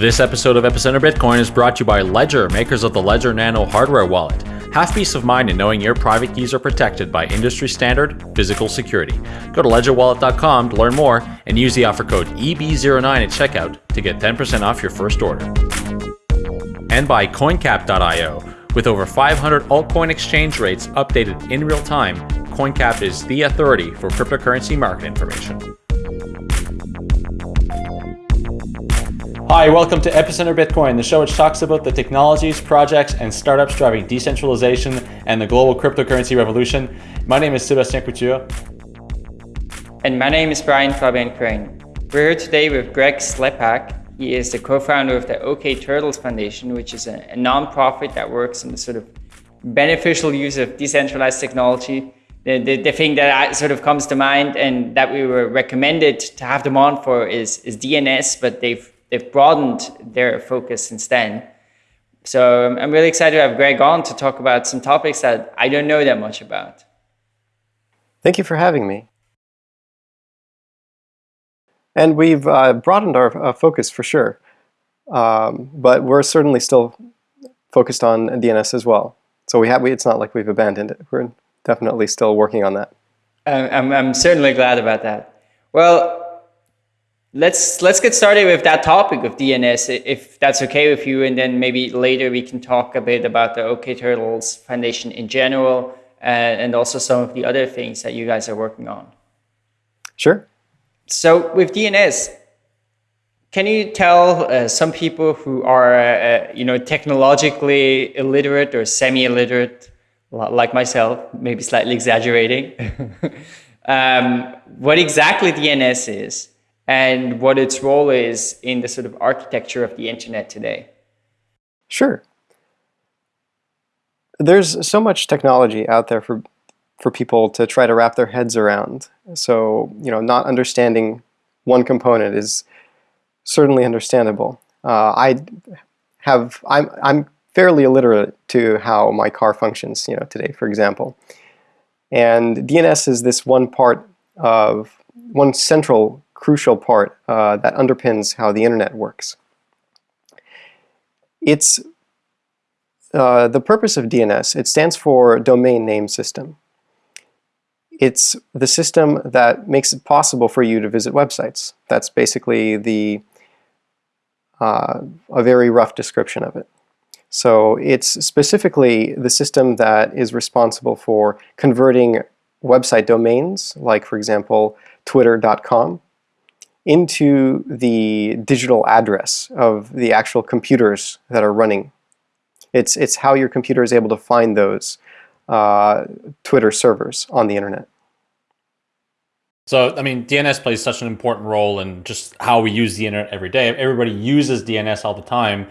This episode of Epicenter Bitcoin is brought to you by Ledger, makers of the Ledger Nano hardware wallet. Have peace of mind in knowing your private keys are protected by industry standard physical security. Go to ledgerwallet.com to learn more and use the offer code EB09 at checkout to get 10% off your first order. And by coincap.io. With over 500 altcoin exchange rates updated in real time, CoinCap is the authority for cryptocurrency market information. Hi, welcome to Epicenter Bitcoin, the show which talks about the technologies, projects, and startups driving decentralization and the global cryptocurrency revolution. My name is Sebastien Couture. And my name is Brian Fabian Crain. We're here today with Greg Slepak. He is the co-founder of the okTurtles Foundation, which is a, a non-profit that works in the sort of beneficial use of decentralized technology. The, the, the thing that sort of comes to mind and that we were recommended to have them on for is, is DNS, but they've they've broadened their focus since then. So I'm really excited to have Greg on to talk about some topics that I don't know that much about. Thank you for having me. And we've uh, broadened our uh, focus for sure, um, but we're certainly still focused on DNS as well. So we have, we, it's not like we've abandoned it. We're definitely still working on that. I'm, I'm certainly glad about that. Well, Let's let's get started with that topic of DNS, if that's okay with you, and then maybe later we can talk a bit about the okTurtles Foundation in general, uh, and also some of the other things that you guys are working on. Sure. So with DNS, can you tell uh, some people who are uh, you know technologically illiterate or semi-illiterate, like myself, maybe slightly exaggerating, um, what exactly DNS is? And what its role is in the sort of architecture of the internet today. Sure. There's so much technology out there for for people to try to wrap their heads around. So, you know, not understanding one component is certainly understandable. Uh, I have I'm I'm fairly illiterate to how my car functions, you know, today, for example. And DNS is this one part of one central crucial part uh, that underpins how the internet works. It's uh, the purpose of DNS, it stands for Domain Name System. It's the system that makes it possible for you to visit websites. That's basically the uh, a very rough description of it. So it's specifically the system that is responsible for converting website domains, like for example, twitter.com, into the digital address of the actual computers that are running. It's, it's how your computer is able to find those uh, Twitter servers on the internet. So, I mean, DNS plays such an important role in just how we use the internet every day. Everybody uses DNS all the time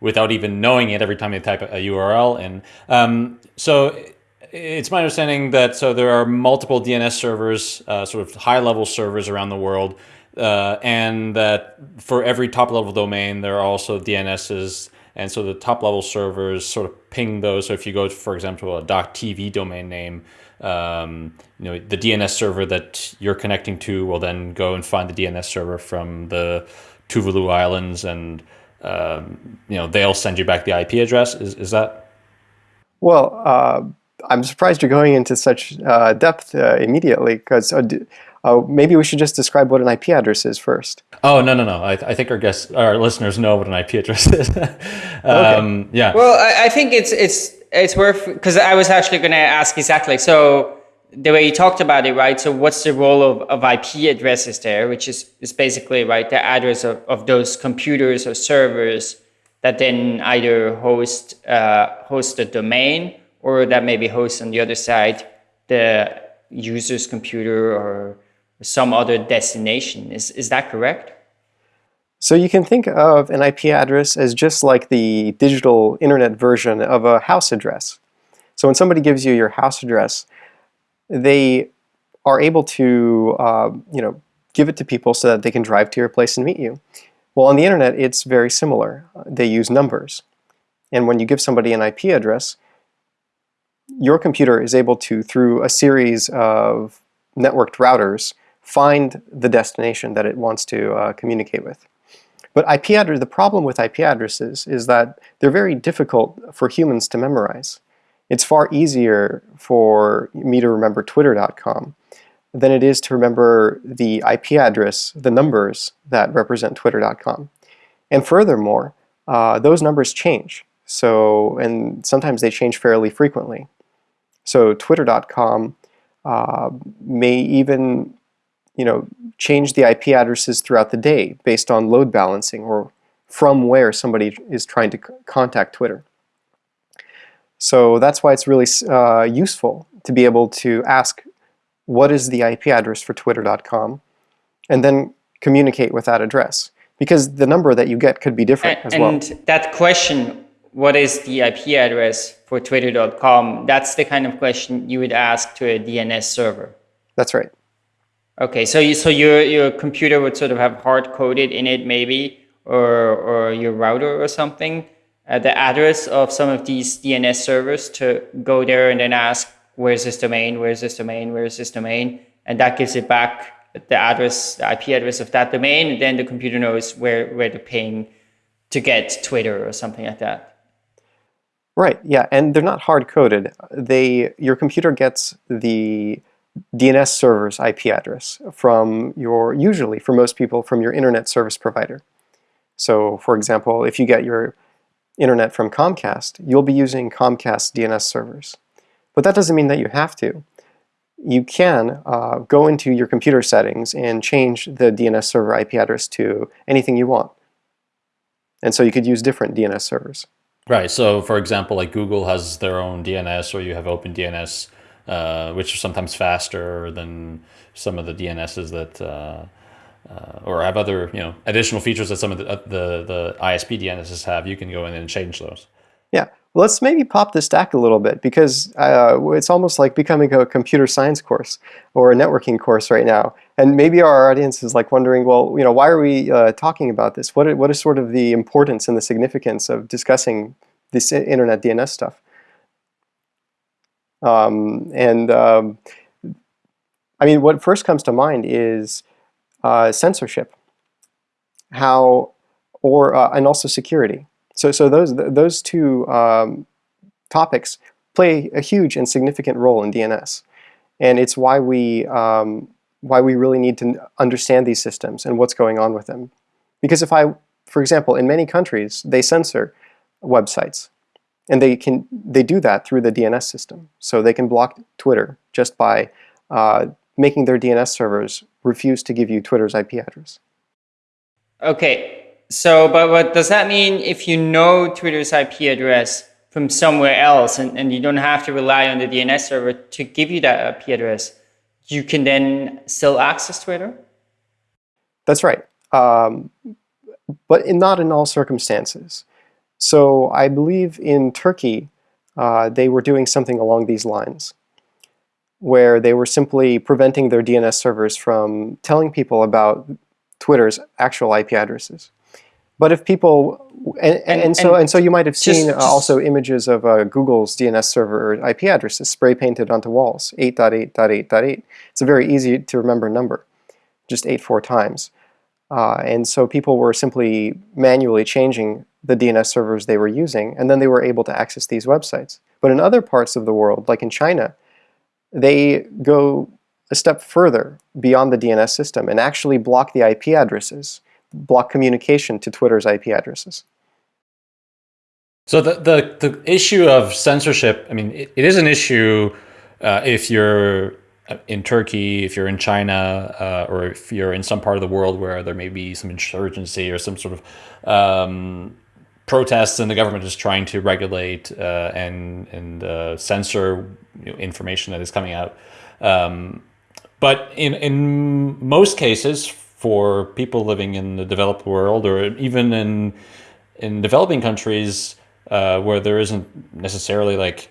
without even knowing it every time they type a URL in. Um, so it's my understanding that so there are multiple DNS servers, uh, sort of high-level servers around the world uh, and that for every top level domain, there are also DNSs. And so the top level servers sort of ping those. So if you go, to, for example, a .tv domain name, um, you know, the DNS server that you're connecting to will then go and find the DNS server from the Tuvalu Islands and, um, you know, they'll send you back the IP address. Is, is that? Well, uh, I'm surprised you're going into such uh, depth uh, immediately because uh, maybe we should just describe what an IP address is first. Oh no no no! I, I think our guests, our listeners know what an IP address is. um, okay. Yeah. Well, I, I, think it's it's it's worth because I was actually going to ask exactly. So the way you talked about it, right? So what's the role of, of IP addresses there, which is is basically right the address of, of those computers or servers that then either host uh, host the domain or that maybe host on the other side the user's computer or some other destination. Is, is that correct? So you can think of an IP address as just like the digital internet version of a house address. So when somebody gives you your house address, they are able to uh, you know, give it to people so that they can drive to your place and meet you. Well, on the internet, it's very similar. They use numbers. And when you give somebody an IP address, your computer is able to, through a series of networked routers, find the destination that it wants to uh, communicate with. But IP address, the problem with IP addresses is that they're very difficult for humans to memorize. It's far easier for me to remember twitter.com than it is to remember the IP address, the numbers that represent twitter.com. And furthermore, uh, those numbers change. So, and sometimes they change fairly frequently. So twitter.com uh, may even you know, change the IP addresses throughout the day based on load balancing or from where somebody is trying to contact Twitter. So that's why it's really uh, useful to be able to ask what is the IP address for twitter.com and then communicate with that address because the number that you get could be different and, as well. And that question, what is the IP address for twitter.com, that's the kind of question you would ask to a DNS server. That's right. Okay, so you, so your your computer would sort of have hard coded in it maybe, or or your router or something, uh, the address of some of these DNS servers to go there and then ask where's this domain, where's this domain, where's this domain, and that gives it back the address, the IP address of that domain, and then the computer knows where where to ping to get Twitter or something like that. Right. Yeah, and they're not hard coded. They your computer gets the DNS server's IP address from your, usually for most people, from your internet service provider. So for example, if you get your internet from Comcast, you'll be using Comcast DNS servers. But that doesn't mean that you have to. You can uh, go into your computer settings and change the DNS server IP address to anything you want. And so you could use different DNS servers. Right. So for example, like Google has their own DNS or you have OpenDNS uh, which are sometimes faster than some of the DNSs that, uh, uh, or have other you know additional features that some of the, uh, the, the ISP DNSs have. You can go in and change those. Yeah, well, let's maybe pop the stack a little bit because uh, it's almost like becoming a computer science course or a networking course right now. And maybe our audience is like wondering, well, you know, why are we talking about this? What, what is sort of the importance and the significance of discussing this internet DNS stuff? Um, and um, I mean, what first comes to mind is uh, censorship, how, or uh, and also security. So, so those those two um, topics play a huge and significant role in DNS, and it's why we um, why we really need to understand these systems and what's going on with them. Because if I, for example, in many countries they censor websites and they can they do that through the DNS system. So they can block Twitter just by uh, making their DNS servers refuse to give you Twitter's IP address. Okay, so but what does that mean if you know Twitter's IP address from somewhere else and, and you don't have to rely on the DNS server to give you that IP address, you can then still access Twitter? That's right. Um, but in, not in all circumstances. So I believe in Turkey, uh, they were doing something along these lines, where they were simply preventing their DNS servers from telling people about Twitter's actual IP addresses. But if people, and, and, and so and so you might have seen just, just, also images of uh, Google's DNS server IP addresses spray painted onto walls, 8.8.8.8. It's a very easy to remember number, just 8 four times. Uh, and so people were simply manually changing the DNS servers they were using, and then they were able to access these websites. But in other parts of the world, like in China, they go a step further beyond the DNS system and actually block the IP addresses, block communication to Twitter's IP addresses. So the, the, the issue of censorship, I mean, it, it is an issue uh, if you're in Turkey, if you're in China, uh, or if you're in some part of the world where there may be some insurgency or some sort of um, protests and the government is trying to regulate uh, and, and uh, censor you know, information that is coming out. Um, but in, in most cases, for people living in the developed world or even in, in developing countries uh, where there isn't necessarily like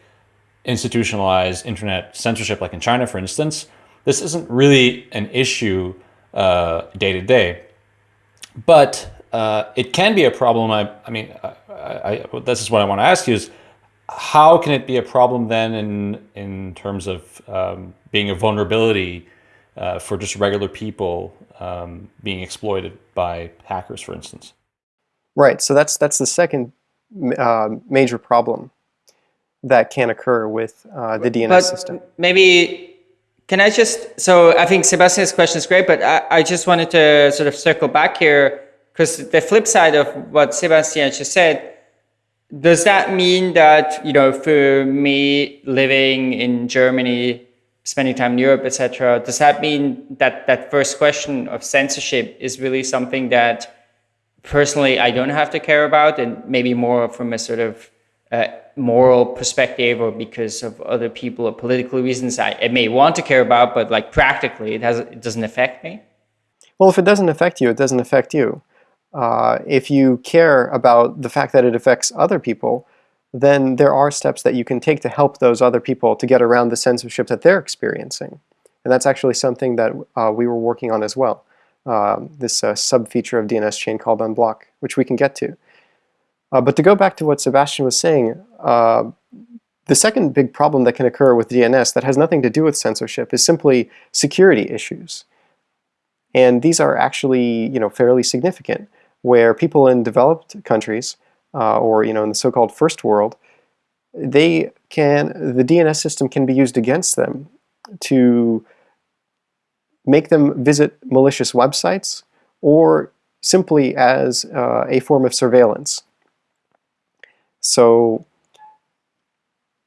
institutionalized internet censorship, like in China, for instance, this isn't really an issue uh, day to day. But uh, it can be a problem. I, I mean, I, I, this is what I want to ask you is, how can it be a problem then in, in terms of um, being a vulnerability uh, for just regular people um, being exploited by hackers, for instance? Right. So that's that's the second uh, major problem that can occur with uh, the DNS but system. Maybe can I just? So I think Sebastien's question is great, but I, I just wanted to sort of circle back here because the flip side of what Sebastien just said. Does that mean that you know, for me living in Germany, spending time in Europe, etc., does that mean that that first question of censorship is really something that personally I don't have to care about, and maybe more from a sort of uh, moral perspective or because of other people or political reasons I, I, may want to care about, but like practically it has it doesn't affect me. Well, if it doesn't affect you, it doesn't affect you. Uh, if you care about the fact that it affects other people, then there are steps that you can take to help those other people to get around the censorship that they're experiencing. And that's actually something that uh, we were working on as well um, this uh, sub-feature of DNSChain called unblock, which we can get to. Uh, but to go back to what Sebastien was saying, uh, the second big problem that can occur with DNS that has nothing to do with censorship is simply security issues. And these are actually you know, fairly significant, where people in developed countries, uh, or you know, in the so-called first world, they can, the DNS system can be used against them to make them visit malicious websites, or simply as uh, a form of surveillance. So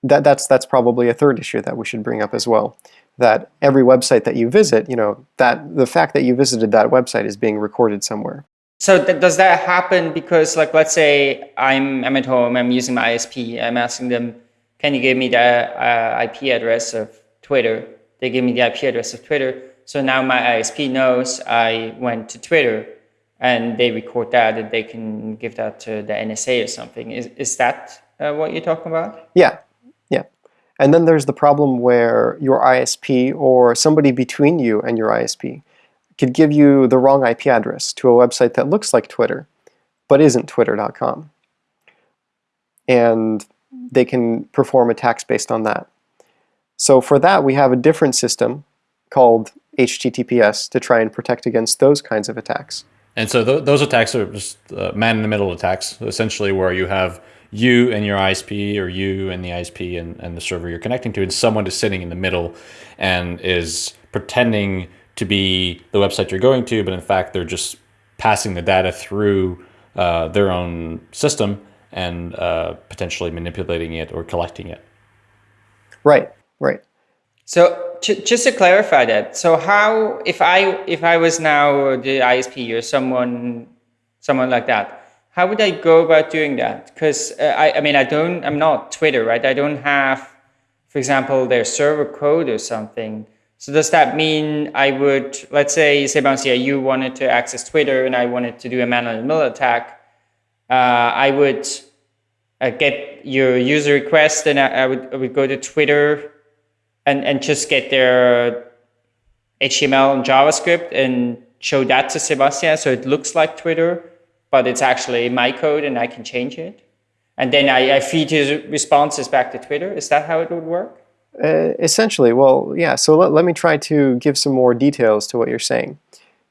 that, that's, that's probably a third issue that we should bring up as well. That every website that you visit, you know, that the fact that you visited that website is being recorded somewhere. So th does that happen because, like, let's say I'm, I'm at home, I'm using my ISP, I'm asking them, can you give me the uh, IP address of Twitter? They give me the IP address of Twitter. So now my ISP knows I went to Twitter and they record that and they can give that to the NSA or something. Is, is that uh, what you're talking about? Yeah, yeah. And then there's the problem where your ISP or somebody between you and your ISP could give you the wrong IP address to a website that looks like Twitter, but isn't twitter.com. And they can perform attacks based on that. So for that, we have a different system called HTTPS to try and protect against those kinds of attacks. And so th those attacks are just uh, man-in-the-middle attacks, essentially where you have you and your ISP or you and the ISP and, and the server you're connecting to, and someone is sitting in the middle and is pretending to be the website you're going to, but in fact they're just passing the data through uh, their own system and uh, potentially manipulating it or collecting it. Right, right. So just to clarify that, so how if I if I was now the ISP or someone someone like that, how would I go about doing that? Because uh, I I mean I don't I'm not Twitter right? I don't have, for example, their server code or something. So does that mean I would let's say Sebastien, you wanted to access Twitter and I wanted to do a man-in-the-middle attack, uh, I would uh, get your user request and I, I would I would go to Twitter and, and just get their HTML and JavaScript and show that to Sebastien so it looks like Twitter, but it's actually my code and I can change it. And then I, I feed his responses back to Twitter. Is that how it would work? Uh, essentially, well, yeah. So let, let me try to give some more details to what you're saying.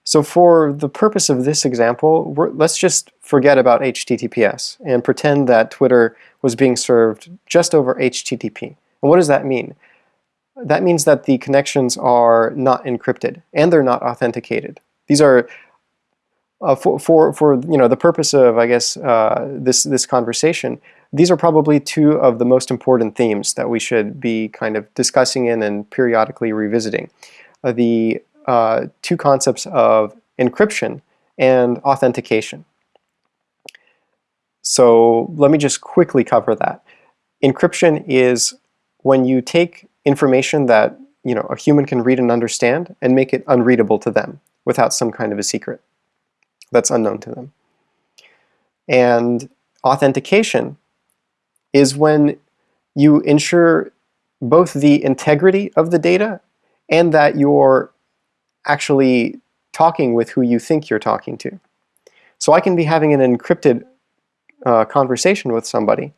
So for the purpose of this example, let's just forget about HTTPS and pretend that Twitter was being served just over HTTP. And what does that mean? that means that the connections are not encrypted and they're not authenticated. These are uh, for, for, for you know the purpose of I guess uh, this this conversation. These are probably two of the most important themes that we should be kind of discussing in and periodically revisiting. Uh, the uh, two concepts of encryption and authentication. So let me just quickly cover that. Encryption is when you take information that you know a human can read and understand and make it unreadable to them without some kind of a secret that's unknown to them. And authentication is when you ensure both the integrity of the data and that you're actually talking with who you think you're talking to. So I can be having an encrypted uh, conversation with somebody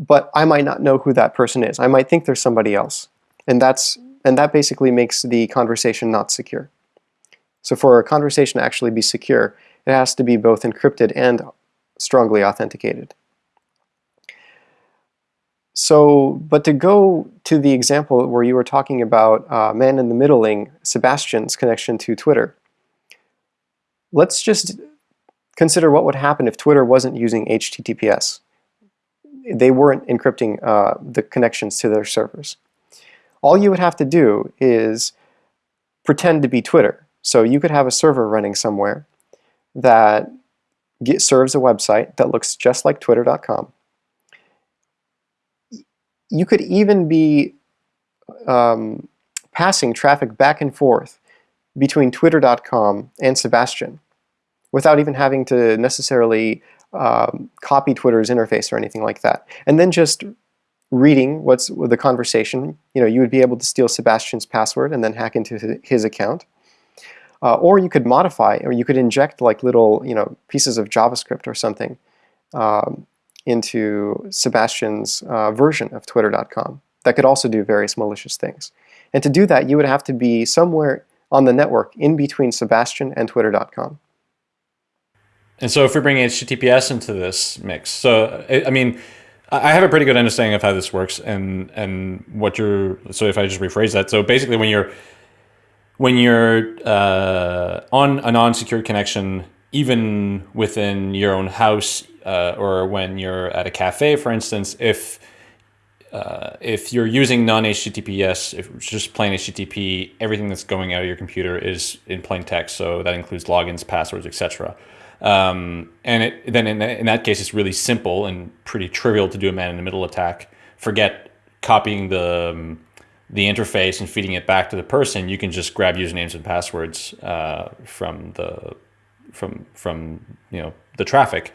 but I might not know who that person is. I might think there's somebody else. And that's and that basically makes the conversation not secure. So for a conversation to actually be secure, It has to be both encrypted and strongly authenticated. So, but to go to the example where you were talking about uh, man in the middling, Sebastien's connection to Twitter, let's just consider what would happen if Twitter wasn't using HTTPS. They weren't encrypting uh, the connections to their servers. All you would have to do is pretend to be Twitter. So you could have a server running somewhere that get, serves a website that looks just like twitter.com. You could even be um, passing traffic back and forth between twitter.com and Sebastien without even having to necessarily um, copy Twitter's interface or anything like that. And then just reading what's the conversation, you know, you would be able to steal Sebastien's password and then hack into his account. Uh, or you could modify, or you could inject like little, you know, pieces of JavaScript or something um, into Sebastien's uh, version of Twitter.com that could also do various malicious things. And to do that, you would have to be somewhere on the network in between Sebastien and Twitter.com. And so if we bring HTTPS into this mix, so I mean, I have a pretty good understanding of how this works and and what you're. So if I just rephrase that, so basically when you're when you're uh, on a non-secure connection, even within your own house, uh, or when you're at a cafe, for instance, if uh, if you're using non-HTTPS, if just plain HTTP, everything that's going out of your computer is in plain text. So that includes logins, passwords, etc. Um, and it, then in, in that case, it's really simple and pretty trivial to do a man-in-the-middle attack. Forget copying the um, the interface and feeding it back to the person. You can just grab usernames and passwords uh, from the from from you know the traffic.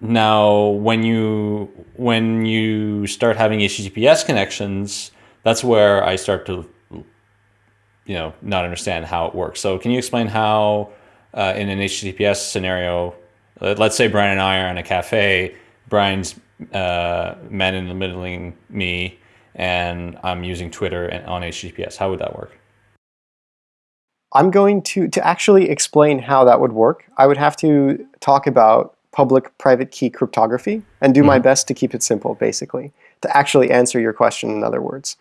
Now, when you when you start having HTTPS connections, that's where I start to you know not understand how it works. So, can you explain how uh, in an HTTPS scenario, let's say Brian and I are in a cafe, Brian's uh, man in the middling me, and I'm using Twitter and on HTTPS. How would that work? I'm going to, to actually explain how that would work, I would have to talk about public private key cryptography and do mm -hmm. my mm-hmm. best to keep it simple, basically, to actually answer your question in other words.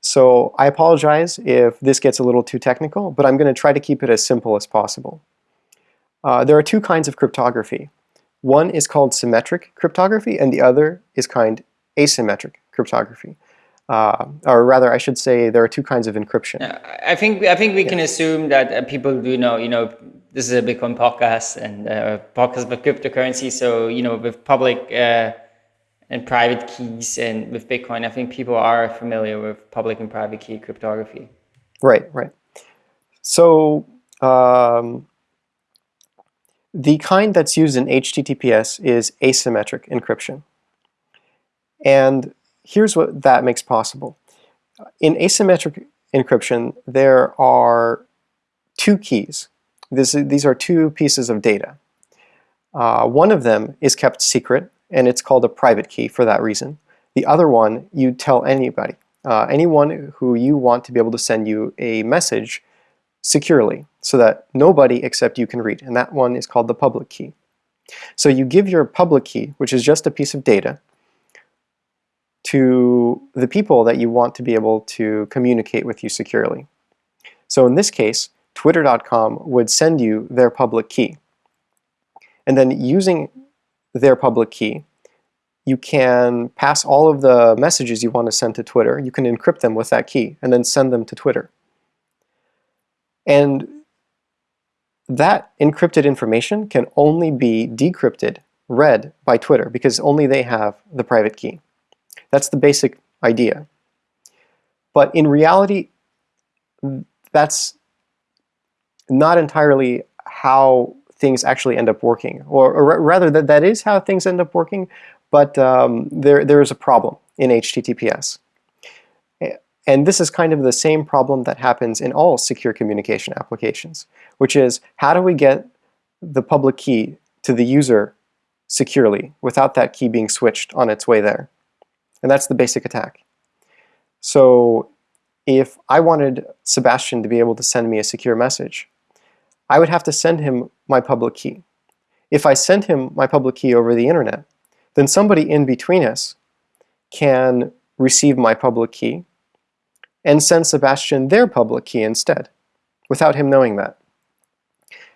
So I apologize if this gets a little too technical, but I'm going to try to keep it as simple as possible. Uh, there are two kinds of cryptography. One is called symmetric cryptography, and the other is kind asymmetric cryptography. Uh, or rather, I should say there are two kinds of encryption. I think I think we yeah. can assume that uh, people do know. You know, this is a Bitcoin podcast and uh, podcast about cryptocurrency. So you know, with public uh, and private keys and with Bitcoin, I think people are familiar with public and private key cryptography. Right, right. So um, the kind that's used in HTTPS is asymmetric encryption. And here's what that makes possible. In asymmetric encryption, there are two keys. This, these are two pieces of data. Uh, one of them is kept secret, and it's called a private key for that reason. The other one you tell anybody. Uh, anyone who you want to be able to send you a message securely so that nobody except you can read, and that one is called the public key. So you give your public key, which is just a piece of data, to the people that you want to be able to communicate with you securely. So in this case, twitter.com would send you their public key. And then using their public key, you can pass all of the messages you want to send to Twitter, you can encrypt them with that key, and then send them to Twitter. And that encrypted information can only be decrypted, read by Twitter, because only they have the private key. That's the basic idea. But in reality, that's not entirely how things actually end up working. Or, or rather, that, that is how things end up working, but um, there, there is a problem in HTTPS. And this is kind of the same problem that happens in all secure communication applications, which is how do we get the public key to the user securely without that key being switched on its way there? And that's the basic attack. So if I wanted Sebastien to be able to send me a secure message, I would have to send him my public key. If I send him my public key over the internet, then somebody in between us can receive my public key and send Sebastien their public key instead, without him knowing that.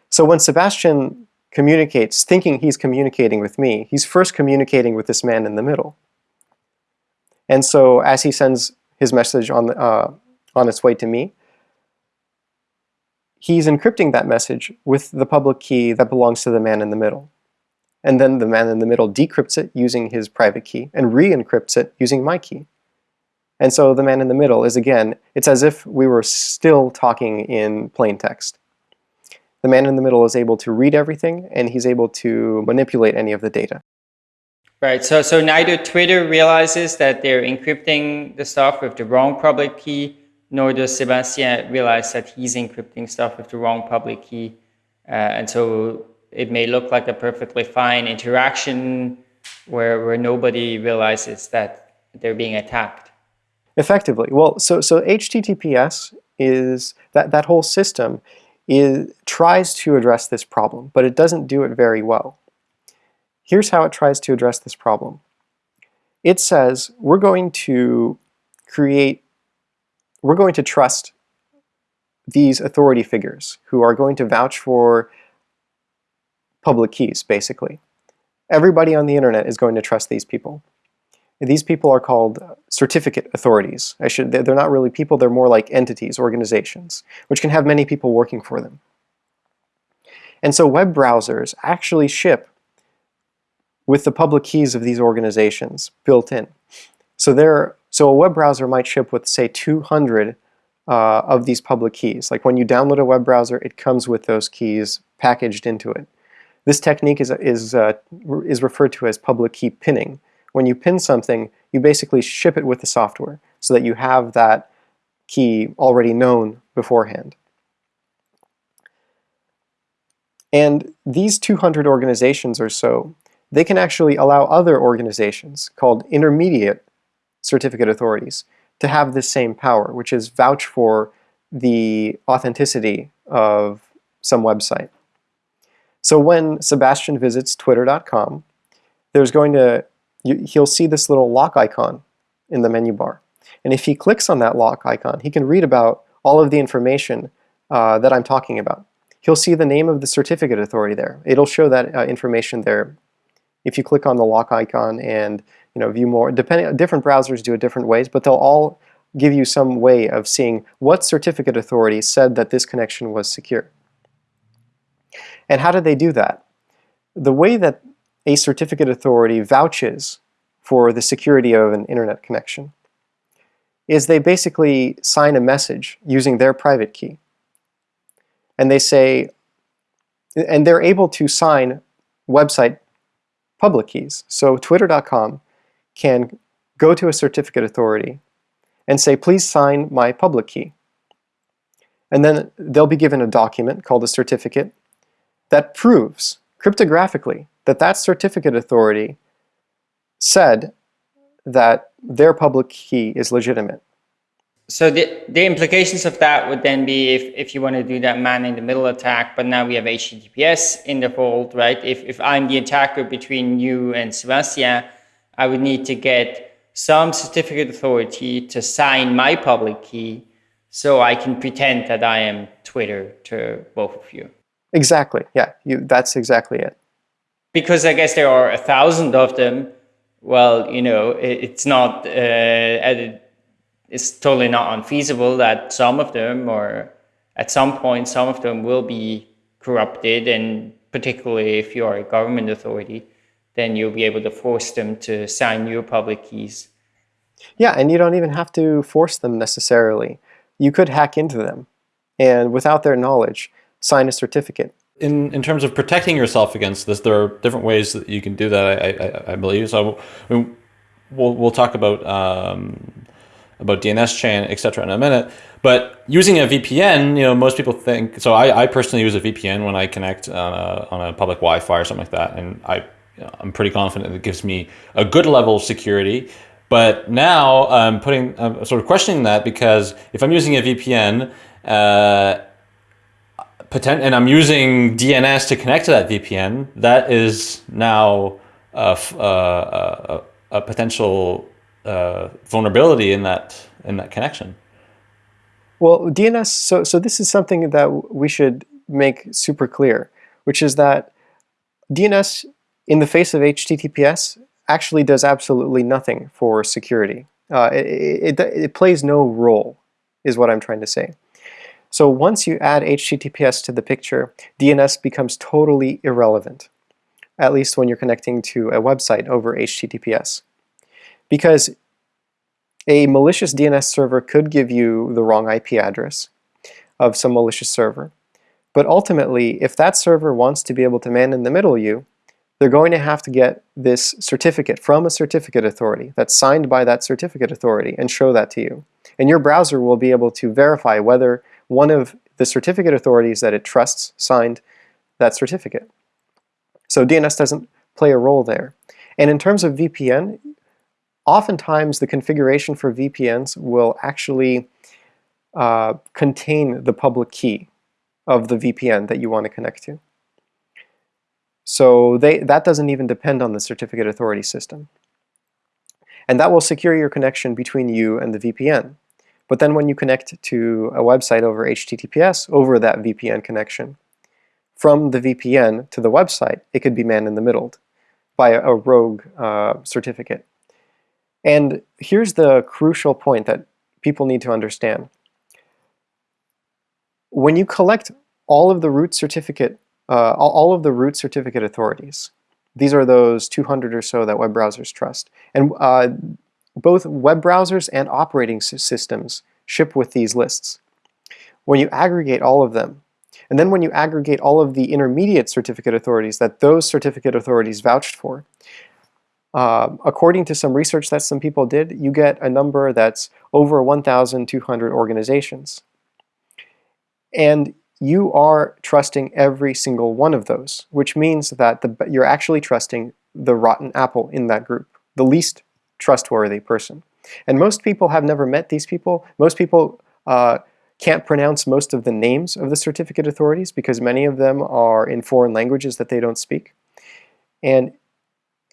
So when Sebastien communicates, thinking he's communicating with me, he's first communicating with this man in the middle. And so as he sends his message on, uh, on its way to me, he's encrypting that message with the public key that belongs to the man in the middle. And then the man in the middle decrypts it using his private key and re-encrypts it using my key. And so the man in the middle is again, it's as if we were still talking in plain text. The man in the middle is able to read everything and he's able to manipulate any of the data. Right, so, so neither Twitter realizes that they're encrypting the stuff with the wrong public key, nor does Sebastien realize that he's encrypting stuff with the wrong public key. Uh, and so it may look like a perfectly fine interaction where, where nobody realizes that they're being attacked. Effectively. Well, so, so HTTPS is, that, that whole system is, tries to address this problem, but it doesn't do it very well. Here's how it tries to address this problem. It says we're going to create, we're going to trust these authority figures who are going to vouch for public keys, basically. Everybody on the internet is going to trust these people. These people are called certificate authorities. I should, they're not really people, they're more like entities, organizations, which can have many people working for them. And so web browsers actually ship with the public keys of these organizations built in. So there, so a web browser might ship with say 200 uh, of these public keys. Like when you download a web browser, it comes with those keys packaged into it. This technique is, is, uh, is referred to as public key pinning. When you pin something, you basically ship it with the software so that you have that key already known beforehand. And these 200 organizations or so, they can actually allow other organizations called intermediate certificate authorities to have this same power, which is vouch for the authenticity of some website. So when Sebastien visits twitter.com, there's going to, he'll see this little lock icon in the menu bar. And if he clicks on that lock icon, he can read about all of the information uh, that I'm talking about. He'll see the name of the certificate authority there. It'll show that uh, information there. If you click on the lock icon and you know view more, depending different browsers do it different ways, but they'll all give you some way of seeing what certificate authority said that this connection was secure. And how do they do that? The way that a certificate authority vouches for the security of an internet connection is they basically sign a message using their private key. And they say, and they're able to sign website public keys. So twitter.com can go to a certificate authority and say, please sign my public key. And then they'll be given a document called a certificate that proves cryptographically that that certificate authority said that their public key is legitimate. So the, the implications of that would then be if, if you want to do that man-in-the-middle attack, but now we have HTTPS in the fold, right? If, if I'm the attacker between you and Sebastien, I would need to get some certificate authority to sign my public key so I can pretend that I am Twitter to both of you. Exactly. Yeah, you, that's exactly it. Because I guess there are a thousand of them. Well, you know, it, it's not, uh, it's totally not unfeasible that some of them, or at some point, some of them will be corrupted. And particularly if you are a government authority, then you'll be able to force them to sign your public keys. Yeah, and you don't even have to force them necessarily. You could hack into them, and without their knowledge, sign a certificate. In, in terms of protecting yourself against this, there are different ways that you can do that, I, I, I believe. So I mean, we'll, we'll talk about um, about DNSChain, etc. in a minute. But using a VPN, you know, most people think, so I, I personally use a VPN when I connect on a, on a public Wi-Fi or something like that. And I, I'm pretty confident it gives me a good level of security. But now I'm putting, I'm sort of questioning that because if I'm using a VPN, uh, and I'm using DNS to connect to that VPN, that is now a, a, a, a potential uh, vulnerability in that in that connection. Well, DNS. So so this is something that we should make super clear, which is that DNS in the face of HTTPS actually does absolutely nothing for security. Uh, it, it, it plays no role, is what I'm trying to say. So once you add HTTPS to the picture, DNS becomes totally irrelevant, at least when you're connecting to a website over HTTPS. Because a malicious DNS server could give you the wrong IP address of some malicious server. But ultimately, if that server wants to be able to man in the middle you, they're going to have to get this certificate from a certificate authority that's signed by that certificate authority and show that to you. And your browser will be able to verify whether one of the certificate authorities that it trusts signed that certificate. So DNS doesn't play a role there. And in terms of VPN, oftentimes the configuration for VPNs will actually uh, contain the public key of the VPN that you want to connect to. So they, that doesn't even depend on the certificate authority system. And that will secure your connection between you and the VPN. But then when you connect to a website over HTTPS over that VPN connection, from the VPN to the website, it could be man in the middle by a, a rogue uh, certificate. And here's the crucial point that people need to understand. When you collect all of the root certificate, uh, all of the root certificate authorities, these are those 200 or so that web browsers trust. And uh, both web browsers and operating systems ship with these lists. When you aggregate all of them, and then when you aggregate all of the intermediate certificate authorities that those certificate authorities vouched for, uh, according to some research that some people did, you get a number that's over 1,200 organizations. And you are trusting every single one of those, which means that the, you're actually trusting the rotten apple in that group, the least trustworthy person. And most people have never met these people. Most people uh, can't pronounce most of the names of the certificate authorities because many of them are in foreign languages that they don't speak. And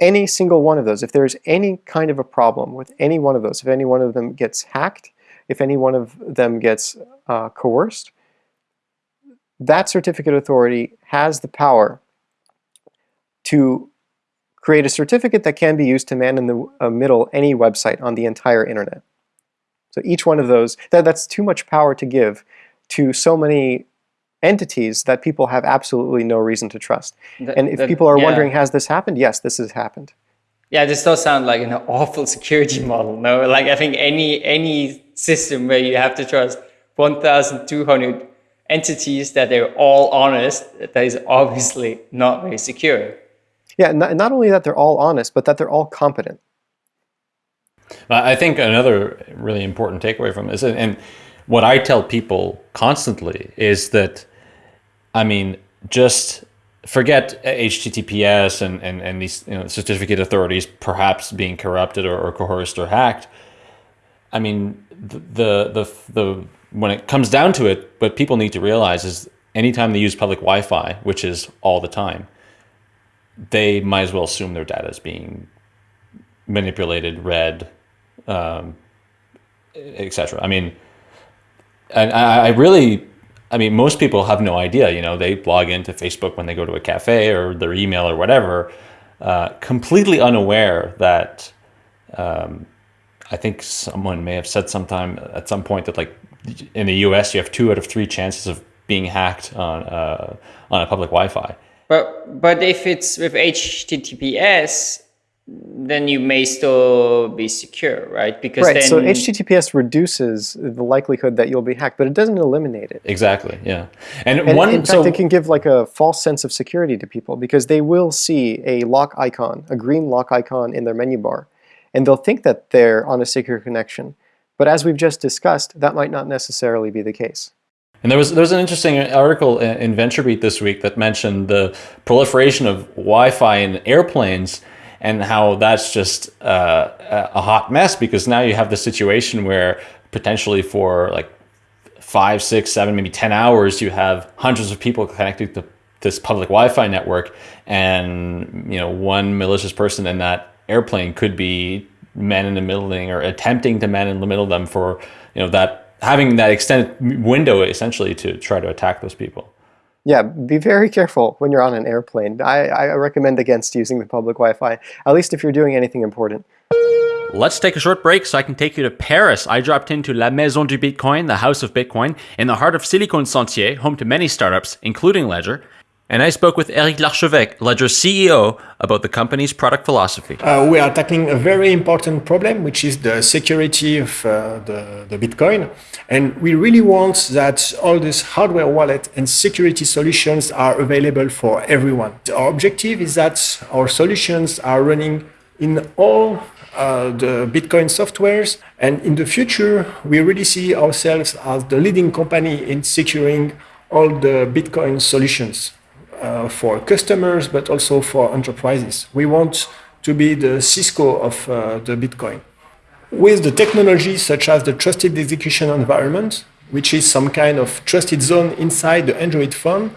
any single one of those, if there's any kind of a problem with any one of those, if any one of them gets hacked, if any one of them gets uh, coerced, that certificate authority has the power to create a certificate that can be used to man in the uh, middle any website on the entire internet. So each one of those, that, that's too much power to give to so many entities that people have absolutely no reason to trust. The, and if the, people are yeah. wondering, has this happened? Yes, this has happened. Yeah, this does sound like an awful security model. No, like I think any any system where you have to trust 1,200 entities that they're all honest, that is obviously not very secure. Yeah, not, not only that they're all honest, but that they're all competent. I think another really important takeaway from this, and what I tell people constantly is that, I mean, just forget HTTPS and, and, and these you know, certificate authorities perhaps being corrupted or, or coerced or hacked. I mean, the, the, the, the, when it comes down to it, what people need to realize is anytime they use public Wi-Fi, which is all the time, they might as well assume their data is being manipulated, read, um, etc. I mean, and I, I really, I mean, most people have no idea. You know, they log into Facebook when they go to a cafe or their email or whatever, uh, completely unaware that. Um, I think someone may have said sometime at some point that like in the U.S. you have two out of three chances of being hacked on uh, on a public Wi-Fi. But but if it's with HTTPS, then you may still be secure, right? Because right. Then... So HTTPS reduces the likelihood that you'll be hacked, but it doesn't eliminate it. Exactly. Yeah. And, and one. In fact, so... it can give like a false sense of security to people because they will see a lock icon, a green lock icon in their menu bar, and they'll think that they're on a secure connection. But as we've just discussed, that might not necessarily be the case. And there was there was an interesting article in VentureBeat this week that mentioned the proliferation of Wi-Fi in airplanes and how that's just uh, a hot mess because now you have the situation where potentially for like five, six, seven, maybe 10 hours, you have hundreds of people connected to this public Wi-Fi network. And, you know, one malicious person in that airplane could be man in the middle or attempting to man in the middle them for, you know, that having that extended window essentially to try to attack those people. Yeah, be very careful when you're on an airplane. I, I recommend against using the public Wi-Fi, at least if you're doing anything important. Let's take a short break so I can take you to Paris. I dropped into La Maison du Bitcoin, the House of Bitcoin, in the heart of Silicon Sentier, home to many startups, including Ledger. And I spoke with Eric Larchevêque, Ledger's CEO, about the company's product philosophy. Uh, we are tackling a very important problem, which is the security of uh, the, the Bitcoin. And we really want that all these hardware wallet and security solutions are available for everyone. Our objective is that our solutions are running in all uh, the Bitcoin softwares. And in the future, we really see ourselves as the leading company in securing all the Bitcoin solutions uh, for customers, but also for enterprises. We want to be the Cisco of uh, the Bitcoin. With the technology such as the trusted execution environment, which is some kind of trusted zone inside the Android phone,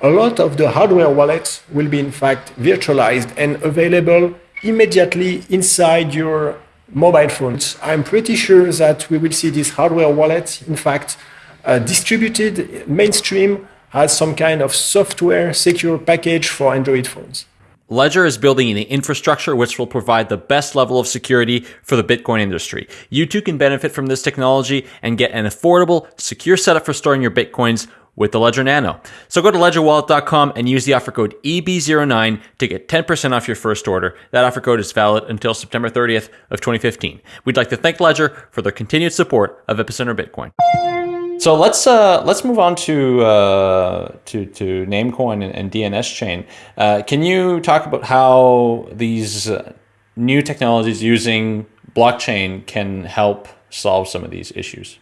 a lot of the hardware wallets will be in fact virtualized and available immediately inside your mobile phones. I'm pretty sure that we will see this hardware wallet, in fact, uh, distributed mainstream as some kind of software secure package for Android phones. Ledger is building an infrastructure which will provide the best level of security for the Bitcoin industry. You too can benefit from this technology and get an affordable, secure setup for storing your Bitcoins with the Ledger Nano. So go to ledgerwallet.com and use the offer code EB09 to get 10% off your first order. That offer code is valid until September 30th of 2015. We'd like to thank Ledger for their continued support of Epicenter Bitcoin. So let's uh, let's move on to uh, to to Namecoin and, and DNSChain. Uh, can you talk about how these uh, new technologies using blockchain can help solve some of these issues?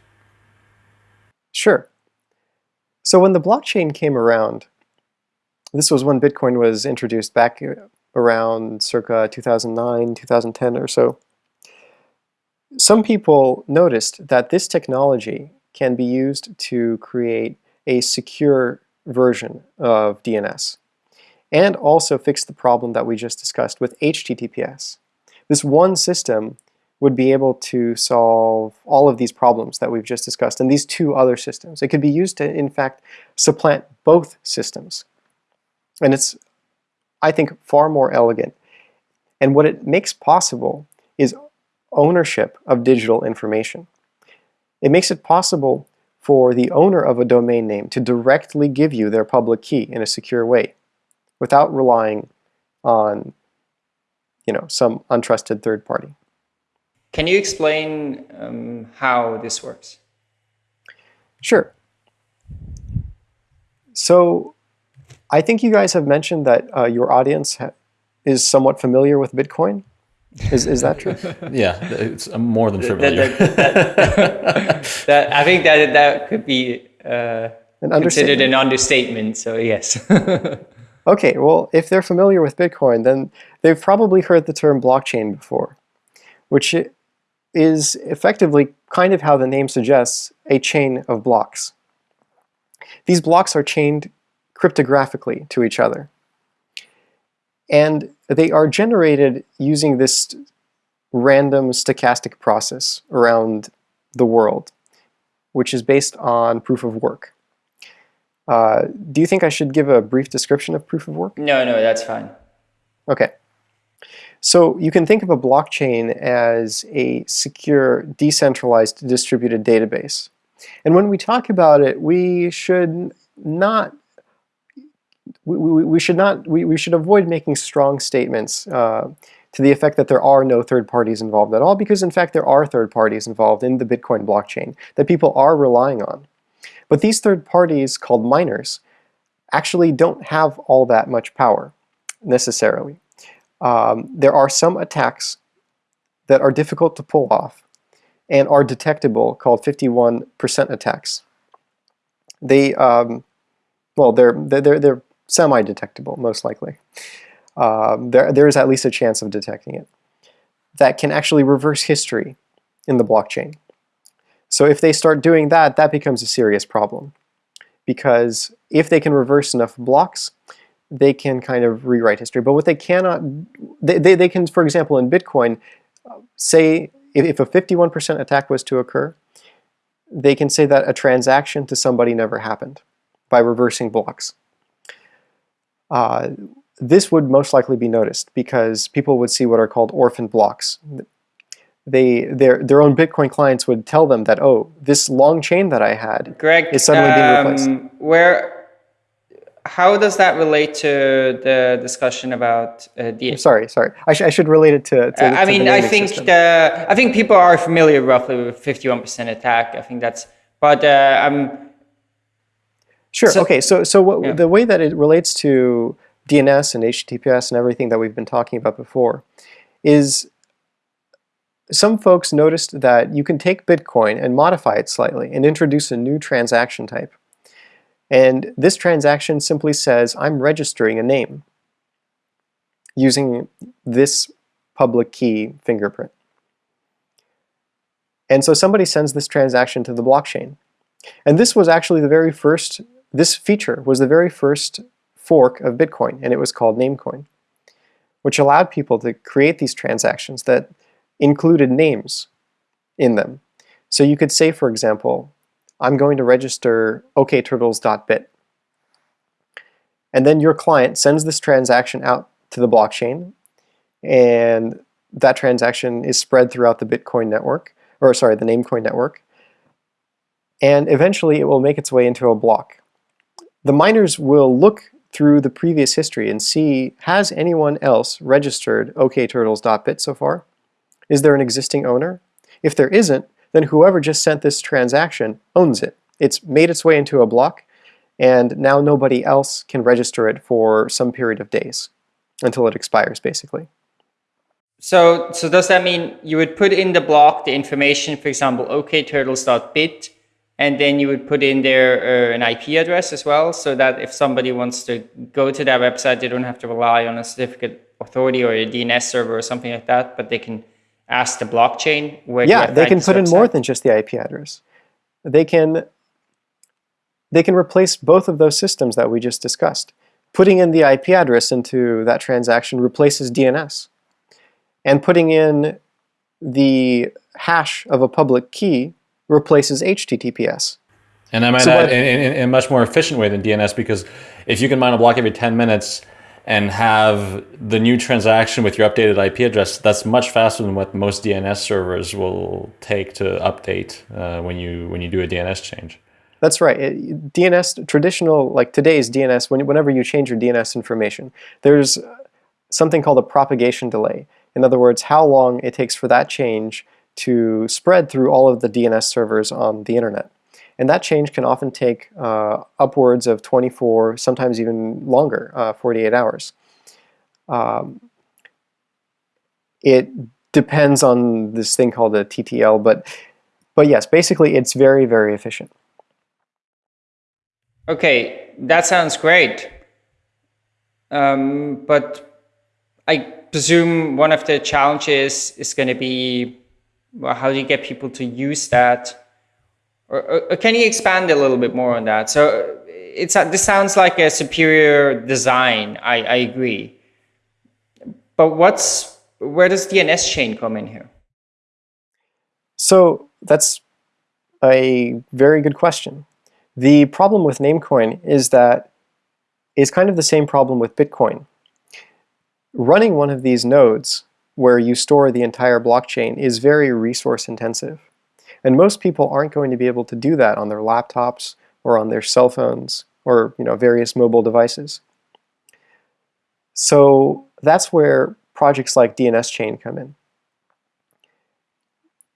Sure. So when the blockchain came around, this was when Bitcoin was introduced back around circa 2009, 2010 or so. Some people noticed that this technology can be used to create a secure version of DNS and also fix the problem that we just discussed with HTTPS. This one system would be able to solve all of these problems that we've just discussed and these two other systems. It could be used to, in fact, supplant both systems. And it's, I think, far more elegant. And what it makes possible is ownership of digital information. It makes it possible for the owner of a domain name to directly give you their public key in a secure way without relying on you know, some untrusted third party. Can you explain um, how this works? Sure. So I think you guys have mentioned that uh, your audience is somewhat familiar with Bitcoin. Is, is that true? yeah, it's more than familiar. That, that, that, I think that that could be uh, an considered an understatement. So yes. okay, well, if they're familiar with Bitcoin, then they've probably heard the term blockchain before, which is effectively kind of how the name suggests, a chain of blocks. These blocks are chained cryptographically to each other. And they are generated using this random stochastic process around the world, which is based on proof of work. Uh, do you think I should give a brief description of proof of work? No, no, that's fine. Okay. So you can think of a blockchain as a secure, decentralized, distributed database. And when we talk about it, we should not we, we, we should not we, we should avoid making strong statements uh, to the effect that there are no third parties involved at all because in fact there are third parties involved in the Bitcoin blockchain that people are relying on. But these third parties called miners actually don't have all that much power necessarily um, there are some attacks that are difficult to pull off and are detectable called 51% attacks. They, um, well, they're, they're, they're semi-detectable, most likely. Um, there, there is at least a chance of detecting it. That can actually reverse history in the blockchain. So if they start doing that, that becomes a serious problem. Because if they can reverse enough blocks, they can kind of rewrite history. But what they cannot, they, they, they can, for example, in Bitcoin, say if, if a 51% attack was to occur, they can say that a transaction to somebody never happened by reversing blocks. Uh, this would most likely be noticed because people would see what are called orphan blocks. They, their, their own Bitcoin clients would tell them that, oh, this long chain that I had Greg, is suddenly being um, replaced. Where, how does that relate to the discussion about uh, the? Sorry, sorry. I, sh I should relate it to, to, Uh, I the mean, I think system. the I think people are familiar roughly with 51% attack. I think that's, but uh, I'm Sure. So- okay. So so what, Yeah. the way that it relates to DNS and HTTPS and everything that we've been talking about before is some folks noticed that you can take Bitcoin and modify it slightly and introduce a new transaction type. And this transaction simply says, I'm registering a name using this public key fingerprint. And so somebody sends this transaction to the blockchain. And this was actually the very first, this feature was the very first fork of Bitcoin, and it was called Namecoin, which allowed people to create these transactions that included names in them. So you could say, for example, I'm going to register okturtles.bit. And then your client sends this transaction out to the blockchain, and that transaction is spread throughout the Bitcoin network, or sorry, the Namecoin network and eventually it will make its way into a block. The miners will look through the previous history and see, has anyone else registered okturtles.bit so far? Is there an existing owner? If there isn't, then whoever just sent this transaction owns it. It's made its way into a block, and now nobody else can register it for some period of days until it expires, basically. So, so does that mean you would put in the block the information, for example, okturtles.bit, and then you would put in there uh, an IP address as well, so that if somebody wants to go to that website, they don't have to rely on a certificate authority or a DNS server or something like that, but they can ask the blockchain where. Yeah, they can put in more than just the IP address. They can they can replace both of those systems that we just discussed. Putting in the IP address into that transaction replaces DNS. And putting in the hash of a public key replaces HTTPS. And I might So add, in, in, in a much more efficient way than DNS because if you can mine a block every 10 minutes and have the new transaction with your updated IP address, that's much faster than what most DNS servers will take to update uh, when you when you do a DNS change. That's right. It- DNS, traditional, like today's DNS, when, whenever you change your DNS information, there's something called a propagation delay. In other words, how long it takes for that change to spread through all of the DNS servers on the internet. And that change can often take uh, upwards of 24, sometimes even longer, uh, 48 hours. Um, it depends on this thing called a TTL, but, but yes, basically it's very, very efficient. Okay, that sounds great. Um, but I presume one of the challenges is going to be well, how do you get people to use that? Or, or, or can you expand a little bit more on that? So it's this sounds like a superior design. I, I agree. But what's where does DNSChain come in here? So that's a very good question. The problem with Namecoin is that it's kind of the same problem with Bitcoin. Running one of these nodes where you store the entire blockchain is very resource intensive. And most people aren't going to be able to do that on their laptops or on their cell phones or you know various mobile devices. So that's where projects like DNSChain come in.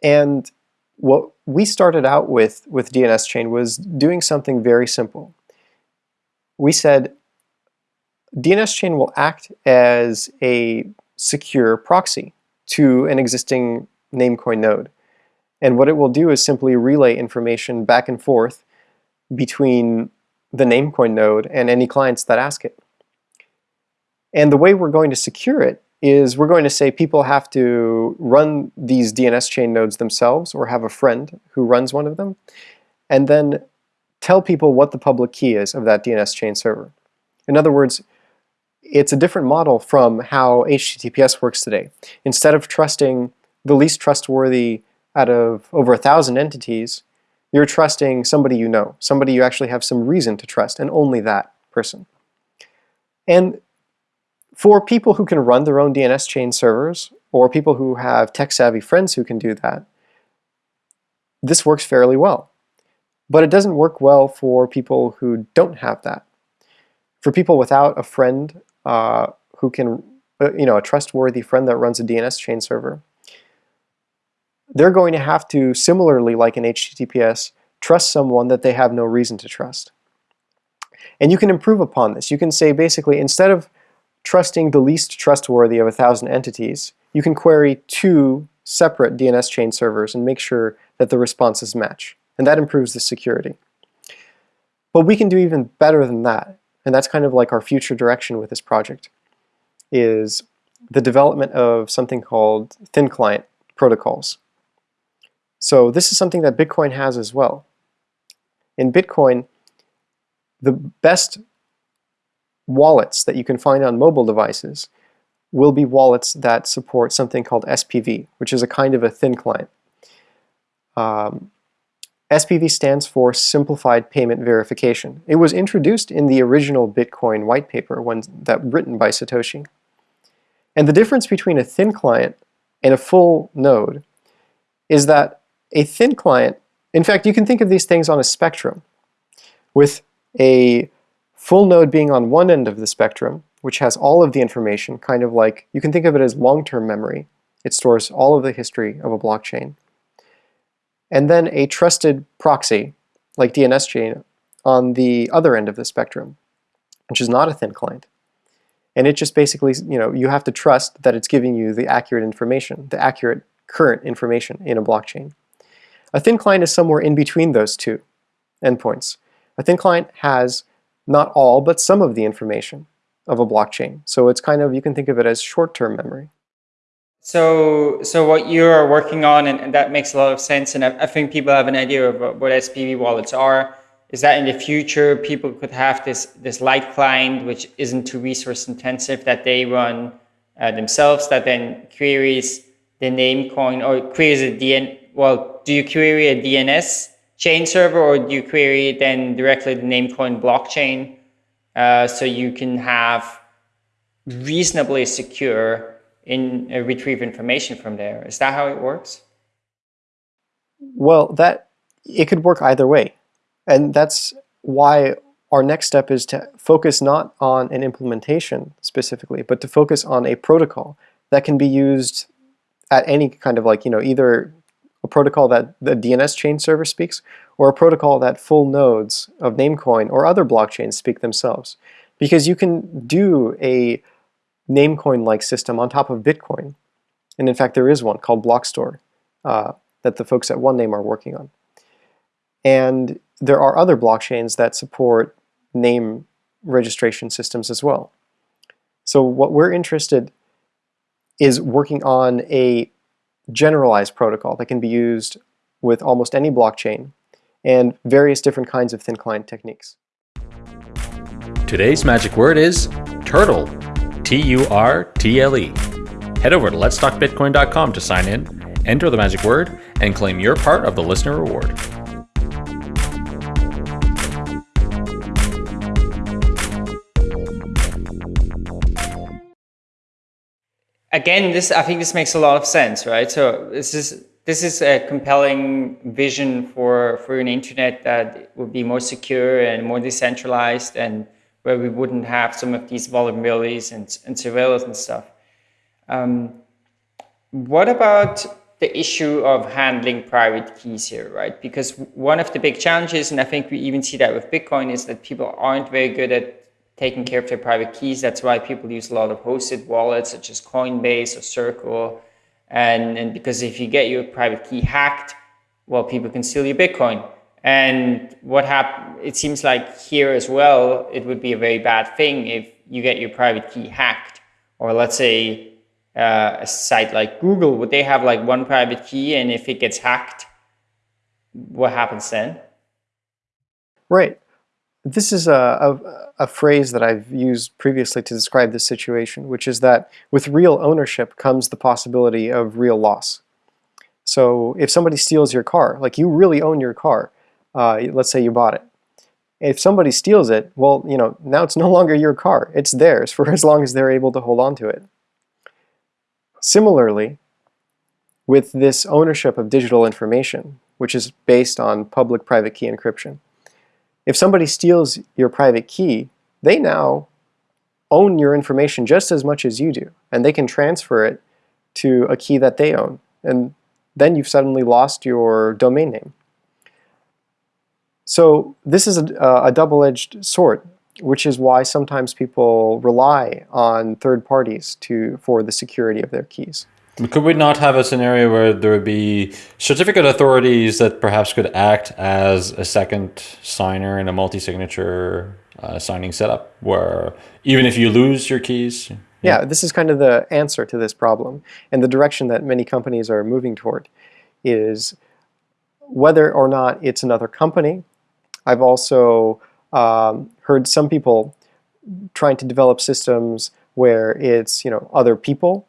And what we started out with with DNSChain was doing something very simple. We said DNSChain will act as a secure proxy to an existing Namecoin node. And what it will do is simply relay information back and forth between the Namecoin node and any clients that ask it. And the way we're going to secure it is we're going to say people have to run these DNSChain nodes themselves or have a friend who runs one of them, and then tell people what the public key is of that DNSChain server. In other words, it's a different model from how HTTPS works today. Instead of trusting the least trustworthy out of over a thousand entities, you're trusting somebody you know, somebody you actually have some reason to trust, and only that person. And for people who can run their own DNSChain servers, or people who have tech-savvy friends who can do that, this works fairly well. But it doesn't work well for people who don't have that. For people without a friend uh, who can, uh, you know, a trustworthy friend that runs a DNSChain server, they're going to have to, similarly like in HTTPS, trust someone that they have no reason to trust. And you can improve upon this. You can say basically, instead of trusting the least trustworthy of a thousand entities, you can query two separate DNSChain servers and make sure that the responses match. And that improves the security. But we can do even better than that. And that's kind of like our future direction with this project, is the development of something called thin client protocols. So this is something that Bitcoin has as well. In Bitcoin, the best wallets that you can find on mobile devices will be wallets that support something called SPV, which is a kind of a thin client. Um, SPV stands for Simplified Payment Verification. It was introduced in the original Bitcoin white paper when, that written by Satoshi. And the difference between a thin client and a full node is that a thin client, in fact, you can think of these things on a spectrum, with a full node being on one end of the spectrum, which has all of the information, kind of like, you can think of it as long-term memory. It stores all of the history of a blockchain. And then a trusted proxy, like DNSChain, on the other end of the spectrum, which is not a thin client. And it just basically, you know, you have to trust that it's giving you the accurate information, the accurate current information in a blockchain. A thin client is somewhere in between those two endpoints. A thin client has not all, but some of the information of a blockchain. So it's kind of, you can think of it as short-term memory. So, so what you're working on, and, and, that makes a lot of sense, and I, I, think people have an idea of what SPV wallets are, is that in the future people could have this, this light client, which isn't too resource intensive, that they run uh, themselves, that then queries the Namecoin or queries a DN, well, do you query a DNS chain server or do you query then directly the Namecoin blockchain? Uh, so you can have reasonably secure in uh, retrieve information from there. Is that how it works? Well, that it could work either way. And that's why our next step is to focus not on an implementation specifically, but to focus on a protocol that can be used at any kind of like, you know, either a protocol that the DNSChain server speaks, or a protocol that full nodes of Namecoin or other blockchains speak themselves. Because you can do a Namecoin-like system on top of Bitcoin. And in fact, there is one called Blockstore uh, that the folks at OneName are working on. And there are other blockchains that support name registration systems as well. So what we're interested is working on a generalized protocol that can be used with almost any blockchain and various different kinds of thin client techniques. Today's magic word is turtle, T-U-R-T-L-E. Head over to letstalkbitcoin.com to sign in, enter the magic word, and claim your part of the listener reward. again, this I think this makes a lot of sense, right? So this is this is a compelling vision for for an internet that would be more secure and more decentralized, and where we wouldn't have some of these vulnerabilities and, and surveillance and stuff. Um, what about the issue of handling private keys here, right? Because one of the big challenges, and I think we even see that with Bitcoin, is that people aren't very good at taking care of their private keys. That's why people use a lot of hosted wallets such as Coinbase or Circle. And, and because if you get your private key hacked, well, people can steal your Bitcoin. And what happened, it seems like here as well, it would be a very bad thing if you get your private key hacked. Or let's say uh, a site like Google? Would they have like one private key, and if it gets hacked, what happens then? Right. This is a, a, a, phrase that I've used previously to describe this situation, which is that with real ownership comes the possibility of real loss. So if somebody steals your car, like you really own your car, uh, let's say you bought it. If somebody steals it, well, you know, now it's no longer your car. It's theirs for as long as they're able to hold on to it. Similarly, with this ownership of digital information, which is based on public-private key encryption, if somebody steals your private key, they now own your information just as much as you do, and they can transfer it to a key that they own. And then you've suddenly lost your domain name. So this is a, a double-edged sword, which is why sometimes people rely on third parties to for the security of their keys. Could we not have a scenario where there would be certificate authorities that perhaps could act as a second signer in a multi-signature uh, signing setup, where even if you lose your keys? Yeah. yeah, this is kind of the answer to this problem. And the direction that many companies are moving toward is whether or not it's another company. I've also um, heard some people trying to develop systems where it's you know other people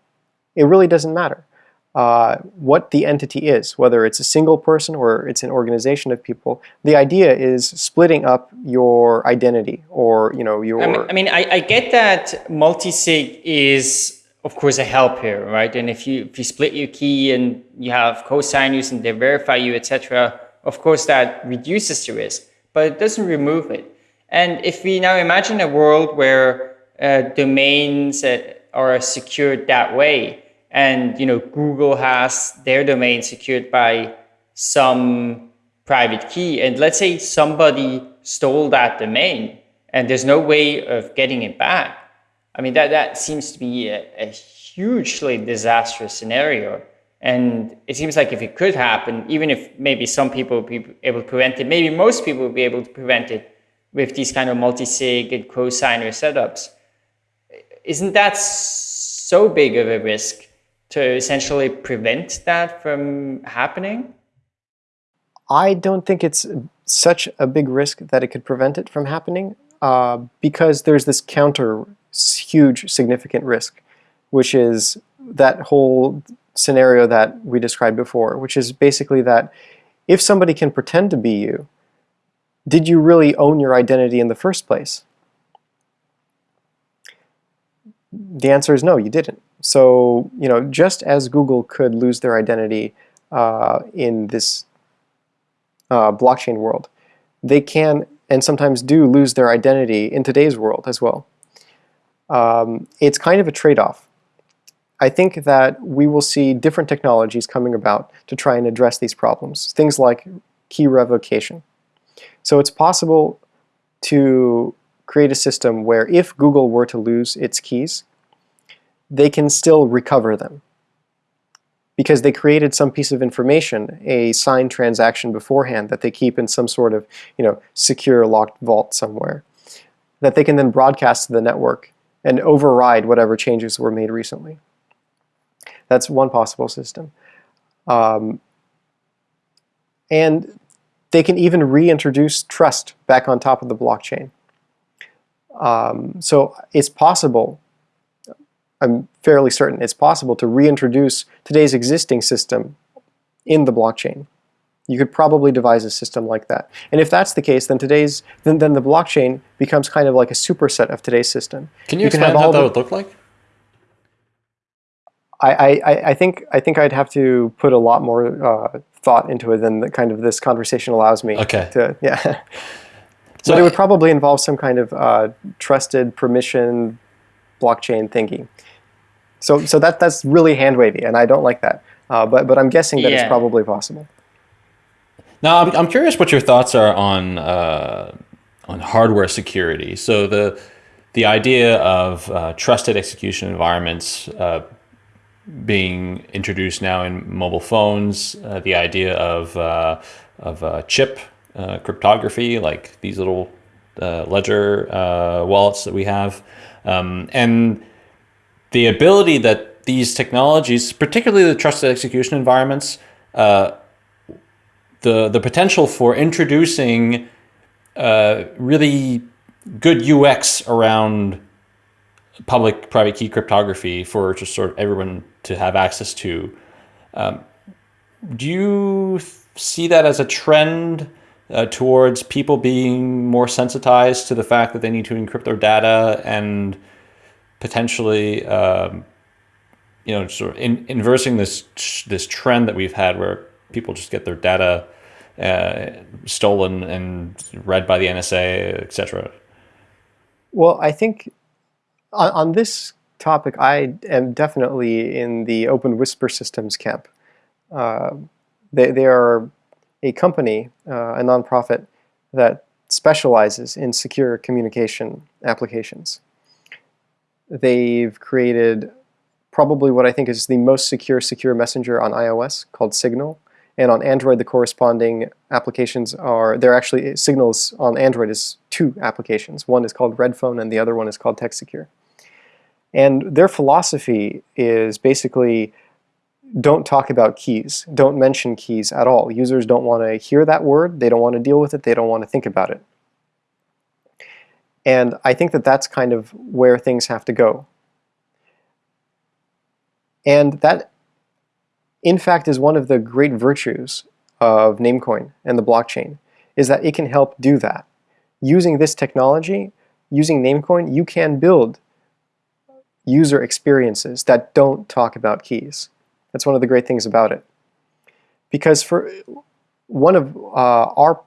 it really doesn't matter uh, what the entity is, whether it's a single person or it's an organization of people. The idea is splitting up your identity or you know your. I mean, I, mean, I, I get that multi-sig is of course a help here, right? And if you if you split your key and you have co-signers and they verify you, etc., of course that reduces the risk, but it doesn't remove it. And if we now imagine a world where uh, domains are secured that way. And you know, Google has their domain secured by some private key. And let's say somebody stole that domain and there's no way of getting it back. I mean, that, that seems to be a, a hugely disastrous scenario. And it seems like if it could happen, even if maybe some people would be able to prevent it, maybe most people would be able to prevent it with these kind of multi-sig and co-signer setups isn't that so big of a risk to essentially prevent that from happening? I don't think it's such a big risk that it could prevent it from happening uh, because there's this counter huge significant risk, which is that whole scenario that we described before, which is basically that if somebody can pretend to be you, did you really own your identity in the first place? The answer is no, you didn't. So, you know, just as Google could lose their identity uh, in this uh, blockchain world, they can and sometimes do lose their identity in today's world as well. Um, it's kind of a trade-off. I think that we will see different technologies coming about to try and address these problems. Things like key revocation. So it's possible to create a system where if Google were to lose its keys, they can still recover them because they created some piece of information, a signed transaction beforehand that they keep in some sort of you know, secure locked vault somewhere that they can then broadcast to the network and override whatever changes were made recently. That's one possible system. Um, and they can even reintroduce trust back on top of the blockchain. Um, so it's possible, I'm fairly certain, it's possible to reintroduce today's existing system in the blockchain. You could probably devise a system like that. And if that's the case, then today's then, then the blockchain becomes kind of like a superset of today's system. Can you, you explain how that would look like? I, I, I think I think I'd have to put a lot more uh, thought into it than the kind of this conversation allows me okay. to. Yeah. so but it would probably involve some kind of uh, trusted permission blockchain thingy. So so that that's really hand wavy, and I don't like that. Uh, but but I'm guessing that yeah. it's probably possible. Now I'm I'm curious what your thoughts are on uh, on hardware security. So the the idea of uh, trusted execution environments uh, being introduced now in mobile phones. Uh, the idea of uh, of uh, chip uh, cryptography, like these little uh, ledger uh, wallets that we have, um, and the ability that these technologies, particularly the trusted execution environments, the the potential for introducing really good UX around public private key cryptography for just sort of everyone to have access to. Um, do you see that as a trend uh, towards people being more sensitized to the fact that they need to encrypt their data and potentially, um, you know, sort of in, inversing this this trend that we've had where people just get their data uh, stolen and read by the NSA, etc. Well, I think on, on, this topic, I am definitely in the Open Whisper Systems camp. Uh, they, they are a company, uh, a nonprofit, that specializes in secure communication applications. They've created probably what I think is the most secure secure messenger on iOS called Signal. And on Android, the corresponding applications are, they're actually, Signals on Android is two applications. One is called Redphone and the other one is called TextSecure. And their philosophy is basically don't talk about keys. Don't mention keys at all. Users don't want to hear that word. They don't want to deal with it. They don't want to think about it. And I think that that's kind of where things have to go. And that, in fact, is one of the great virtues of Namecoin and the blockchain, is that it can help do that. Using this technology, using Namecoin, you can build user experiences that don't talk about keys. That's one of the great things about it. Because for one of uh, our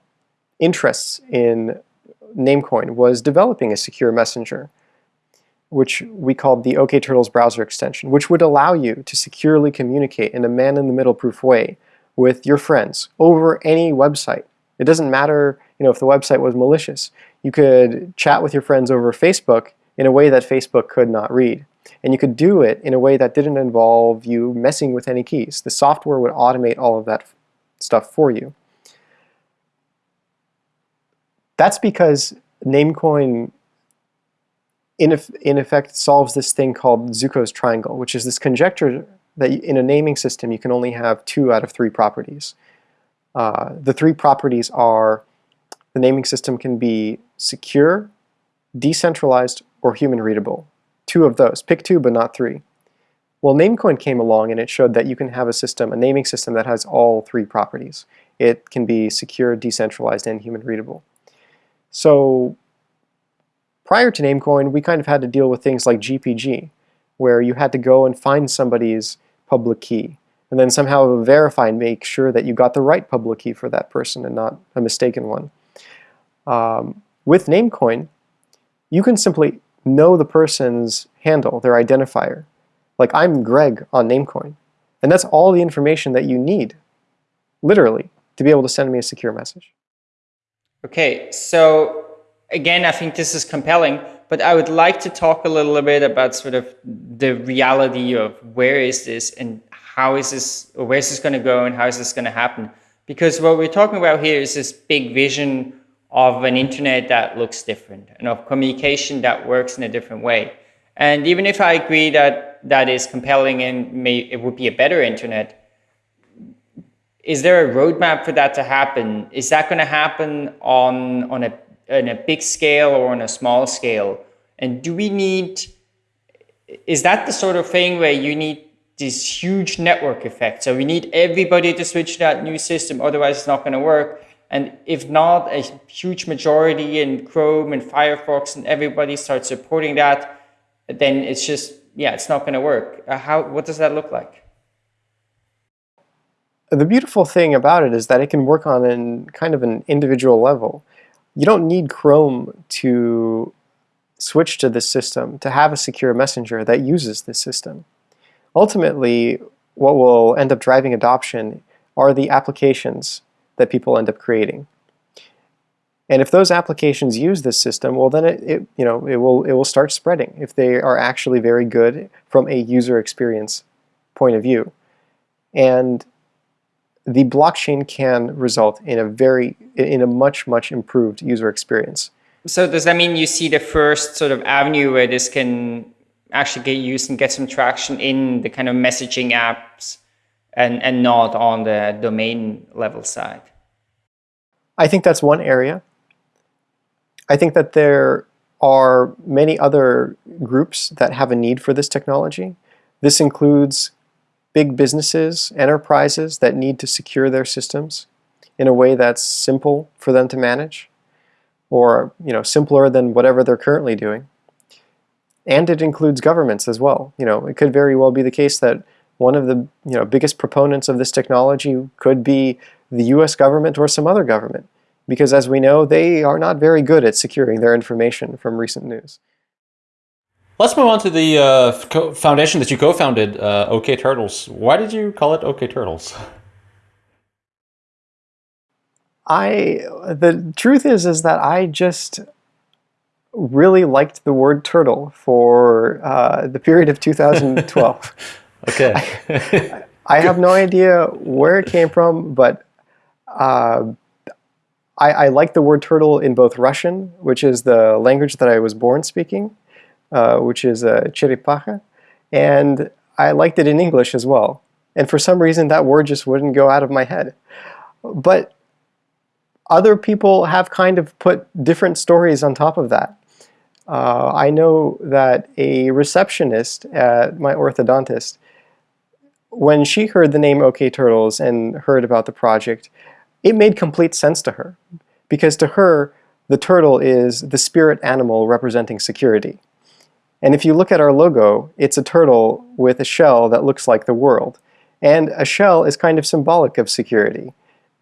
interests in Namecoin was developing a secure messenger, which we called the okTurtles browser extension, which would allow you to securely communicate in a man-in-the-middle proof way with your friends over any website. It doesn't matter you know, if the website was malicious. You could chat with your friends over Facebook in a way that Facebook could not read. And you could do it in a way that didn't involve you messing with any keys. The software would automate all of that stuff for you. That's because Namecoin in, in effect solves this thing called Zooko's triangle, which is this conjecture that in a naming system you can only have two out of three properties. Uh, the three properties are the naming system can be secure, decentralized, or human readable two of those. Pick two, but not three. Well, Namecoin came along and it showed that you can have a system, a naming system that has all three properties. It can be secure, decentralized, and human readable. So prior to Namecoin, we kind of had to deal with things like GPG, where you had to go and find somebody's public key, and then somehow verify and make sure that you got the right public key for that person and not a mistaken one. Um, with Namecoin, you can simply know the person's handle, their identifier. Like I'm Greg on Namecoin. And that's all the information that you need, literally, to be able to send me a secure message. Okay, so again, I think this is compelling, but I would like to talk a little bit about sort of the reality of where is this and how is this, or where is this going to go and how is this going to happen? Because what we're talking about here is this big vision of an internet that looks different and of communication that works in a different way. And even if I agree that that is compelling and may, it would be a better internet, is there a roadmap for that to happen? Is that going to happen on, on, a, on a big scale or on a small scale? And do we need, is that the sort of thing where you need this huge network effect? So we need everybody to switch to that new system, otherwise it's not going to work. And if not, a huge majority in Chrome and Firefox and everybody starts supporting that, then it's just, yeah, it's not going to work. Uh, how, what does that look like? The beautiful thing about it is that it can work on an kind of an individual level. You don't need Chrome to switch to this system to have a secure messenger that uses this system. Ultimately, what will end up driving adoption are the applications that people end up creating. And if those applications use this system, well then it, it, you know, it, will, it will start spreading if they are actually very good from a user experience point of view. And the blockchain can result in a very, in a much, much improved user experience. So does that mean you see the first sort of avenue where this can actually get used and get some traction in the kind of messaging apps and, and not on the domain level side? I think that's one area. I think that there are many other groups that have a need for this technology. This includes big businesses, enterprises that need to secure their systems in a way that's simple for them to manage or you know simpler than whatever they're currently doing. And it includes governments as well. You know, it could very well be the case that one of the you know biggest proponents of this technology could be the US government or some other government because as we know, they are not very good at securing their information from recent news. Let's move on to the uh, foundation that you co-founded, uh, okTurtles. Why did you call it okTurtles? I the truth is is that I just really liked the word turtle for uh, the period of 2012. okay. I, I, have no idea where it came from, but uh, I, I like the word turtle in both Russian, which is the language that I was born speaking, uh, which is uh, Cherepacha, and I liked it in English as well. And for some reason, that word just wouldn't go out of my head. But other people have kind of put different stories on top of that. Uh, I know that a receptionist at my orthodontist, when she heard the name okTurtles and heard about the project, it made complete sense to her. Because to her, the turtle is the spirit animal representing security. And if you look at our logo, it's a turtle with a shell that looks like the world. And a shell is kind of symbolic of security.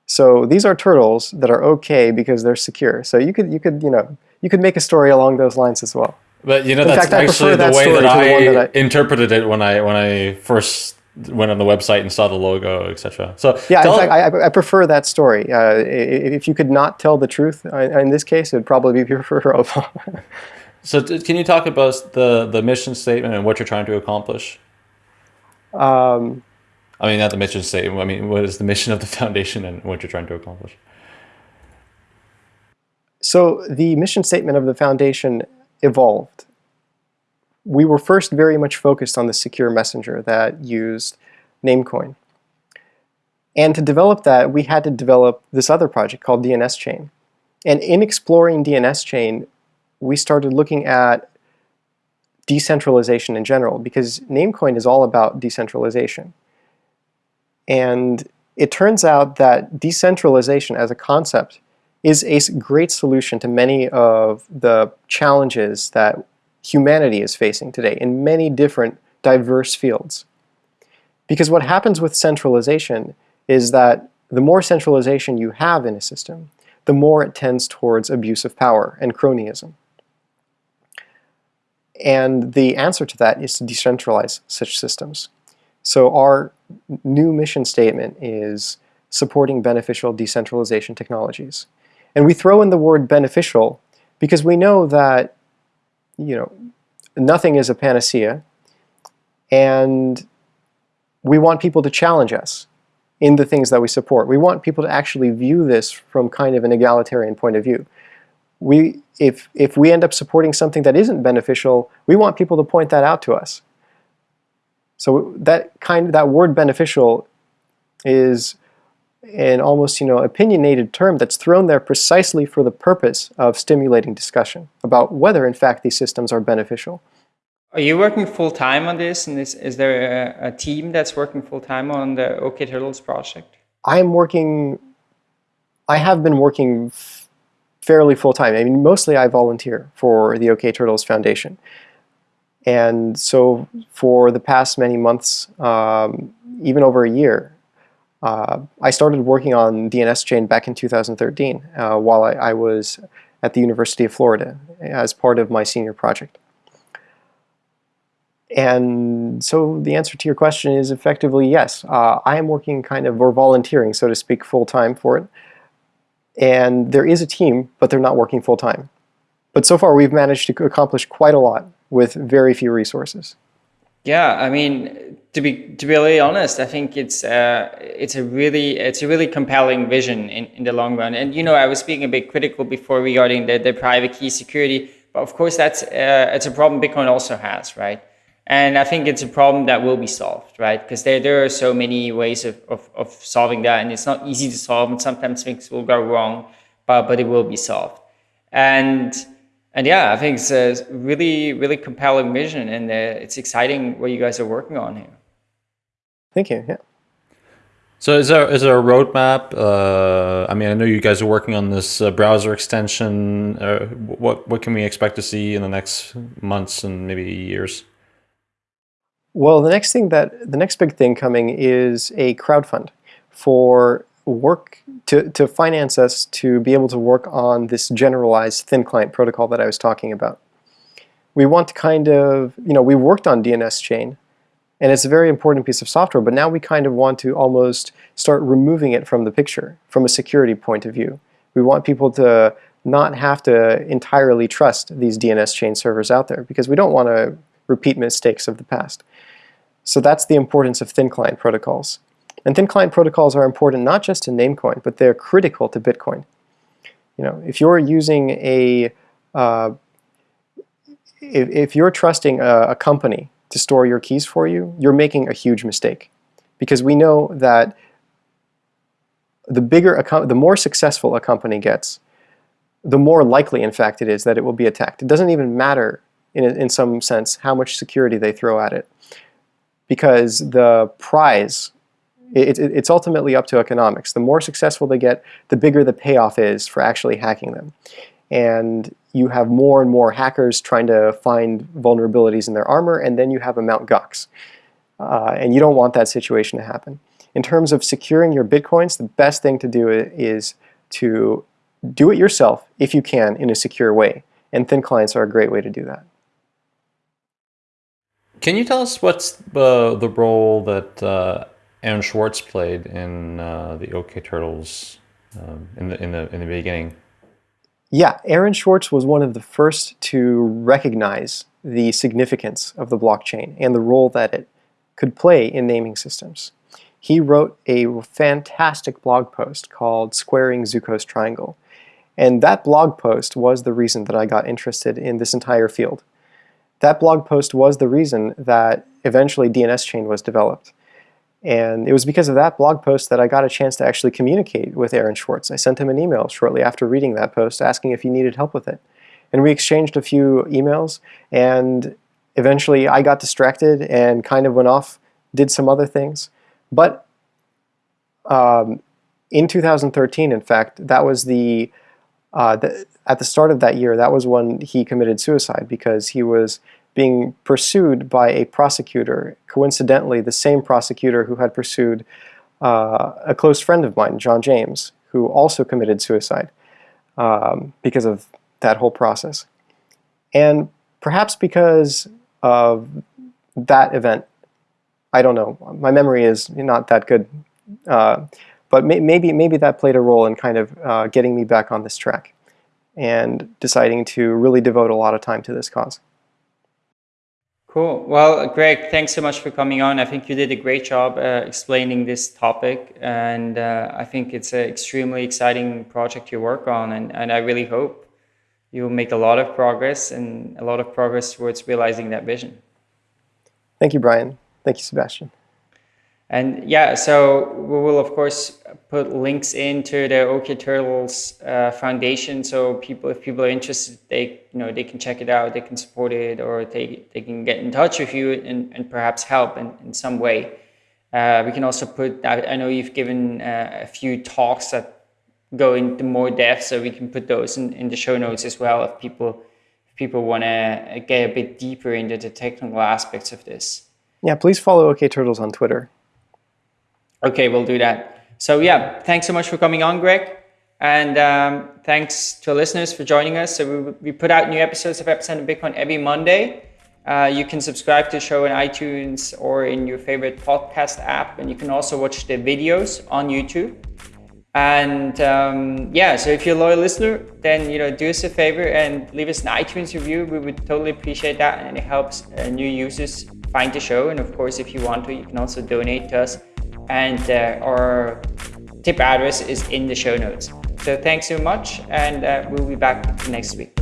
So these are turtles that are okay because they're secure. So you could, you could, you know, you could make a story along those lines as well. But you know, In that's fact, actually the way that I, that I, interpreted it when I when I first went on the website and saw the logo, etc. So yeah, in fact, I, I, prefer that story. Uh, if you could not tell the truth uh, in this case, it'd probably be preferable. so can you talk about the the mission statement and what you're trying to accomplish? Um, I mean, not the mission statement. I mean, what is the mission of the foundation and what you're trying to accomplish? So the mission statement of the foundation evolved we were first very much focused on the secure messenger that used Namecoin. And to develop that, we had to develop this other project called DNSChain. And in exploring DNSChain, we started looking at decentralization in general because Namecoin is all about decentralization. And it turns out that decentralization as a concept is a great solution to many of the challenges that humanity is facing today in many different diverse fields. Because what happens with centralization is that the more centralization you have in a system, the more it tends towards abuse of power and cronyism. And the answer to that is to decentralize such systems. So our new mission statement is supporting beneficial decentralization technologies. And we throw in the word beneficial because we know that you know, nothing is a panacea, and we want people to challenge us in the things that we support. We want people to actually view this from kind of an egalitarian point of view. We, if, if we end up supporting something that isn't beneficial, we want people to point that out to us. So that kind of that word beneficial is an almost you know opinionated term that's thrown there precisely for the purpose of stimulating discussion about whether in fact these systems are beneficial. Are you working full time on this? And is, is there a, a team that's working full time on the okTurtles project? I'm working, I have been working fairly full time. I mean, mostly I volunteer for the okTurtles Foundation. And so for the past many months, um, even over a year, uh, I started working on DNSChain back in 2013 uh, while I, I, was at the University of Florida as part of my senior project. And so the answer to your question is effectively yes. Uh, I am working kind of, or volunteering, so to speak, full-time for it. And there is a team, but they're not working full-time. But so far we've managed to accomplish quite a lot with very few resources. Yeah, I mean, to be to be really honest, I think it's uh, it's a really it's a really compelling vision in, in the long run. And you know, I was being a bit critical before regarding the, the private key security, but of course that's uh, it's a problem Bitcoin also has, right? And I think it's a problem that will be solved, right? Because there, there are so many ways of, of, of solving that, and it's not easy to solve, and sometimes things will go wrong, but, but it will be solved. And and yeah, I think it's a really, really compelling vision, and uh, it's exciting what you guys are working on here. Thank you. Yeah. So is there is there a roadmap? Uh, I mean, I know you guys are working on this uh, browser extension. Uh, what what can we expect to see in the next months and maybe years? Well, the next thing that the next big thing coming is a crowdfund for work to, to finance us to be able to work on this generalized thin client protocol that I was talking about. We want to kind of, you know, we worked on DNSChain and it's a very important piece of software, but now we kind of want to almost start removing it from the picture from a security point of view. We want people to not have to entirely trust these DNSChain servers out there because we don't want to repeat mistakes of the past. So that's the importance of thin client protocols. And thin client protocols are important not just to Namecoin, but they're critical to Bitcoin. You know, if you're using a, uh, if, if, you're trusting a, a company to store your keys for you, you're making a huge mistake. Because we know that the bigger, the more successful a company gets, the more likely, in fact, it is that it will be attacked. It doesn't even matter, in, in some sense, how much security they throw at it. Because the prize it, it, it's ultimately up to economics. The more successful they get, the bigger the payoff is for actually hacking them. And you have more and more hackers trying to find vulnerabilities in their armor, and then you have a Mount Gox. Uh, and you don't want that situation to happen. In terms of securing your bitcoins, the best thing to do is to do it yourself, if you can, in a secure way. And thin clients are a great way to do that. Can you tell us what's the, the role that uh, Aaron Swartz played in uh, the okTurtles um, in the in the in the beginning. Yeah, Aaron Swartz was one of the first to recognize the significance of the blockchain and the role that it could play in naming systems. He wrote a fantastic blog post called Squaring Zooko's Triangle. And that blog post was the reason that I got interested in this entire field. That blog post was the reason that eventually DNSChain was developed. And it was because of that blog post that I got a chance to actually communicate with Aaron Swartz. I sent him an email shortly after reading that post asking if he needed help with it. And we exchanged a few emails and eventually I got distracted and kind of went off, did some other things. But um, in 2013, in fact, that was the, uh, the, at the start of that year, that was when he committed suicide because he was being pursued by a prosecutor, coincidentally the same prosecutor who had pursued uh, a close friend of mine, John James, who also committed suicide um, because of that whole process. And perhaps because of that event, I don't know, my memory is not that good, uh, but may maybe, maybe that played a role in kind of uh, getting me back on this track and deciding to really devote a lot of time to this cause. Cool. Well, Greg, thanks so much for coming on. I think you did a great job uh, explaining this topic, and uh, I think it's an extremely exciting project you work on, and, and I really hope you'll make a lot of progress and a lot of progress towards realizing that vision. Thank you, Brian. Thank you, Sebastien. And yeah, so we will of course put links into the okTurtles uh, Foundation, so people, if people are interested, they you know they can check it out, they can support it, or they they can get in touch with you and, and perhaps help in, in some way. Uh, we can also put. I, I know you've given uh, a few talks that go into more depth, so we can put those in, in the show notes as well if people if people want to get a bit deeper into the technical aspects of this. Yeah, please follow okTurtles on Twitter. Okay, we'll do that. So yeah, thanks so much for coming on, Greg. And um, thanks to our listeners for joining us. So we, we put out new episodes of Epicenter Bitcoin every Monday. Uh, you can subscribe to the show in iTunes or in your favorite podcast app. And you can also watch the videos on YouTube. And um, yeah, so if you're a loyal listener, then you know do us a favor and leave us an iTunes review. We would totally appreciate that, and it helps uh, new users find the show. And of course, if you want to, you can also donate to us and uh, our tip address is in the show notes. So thanks so much and uh, we'll be back next week.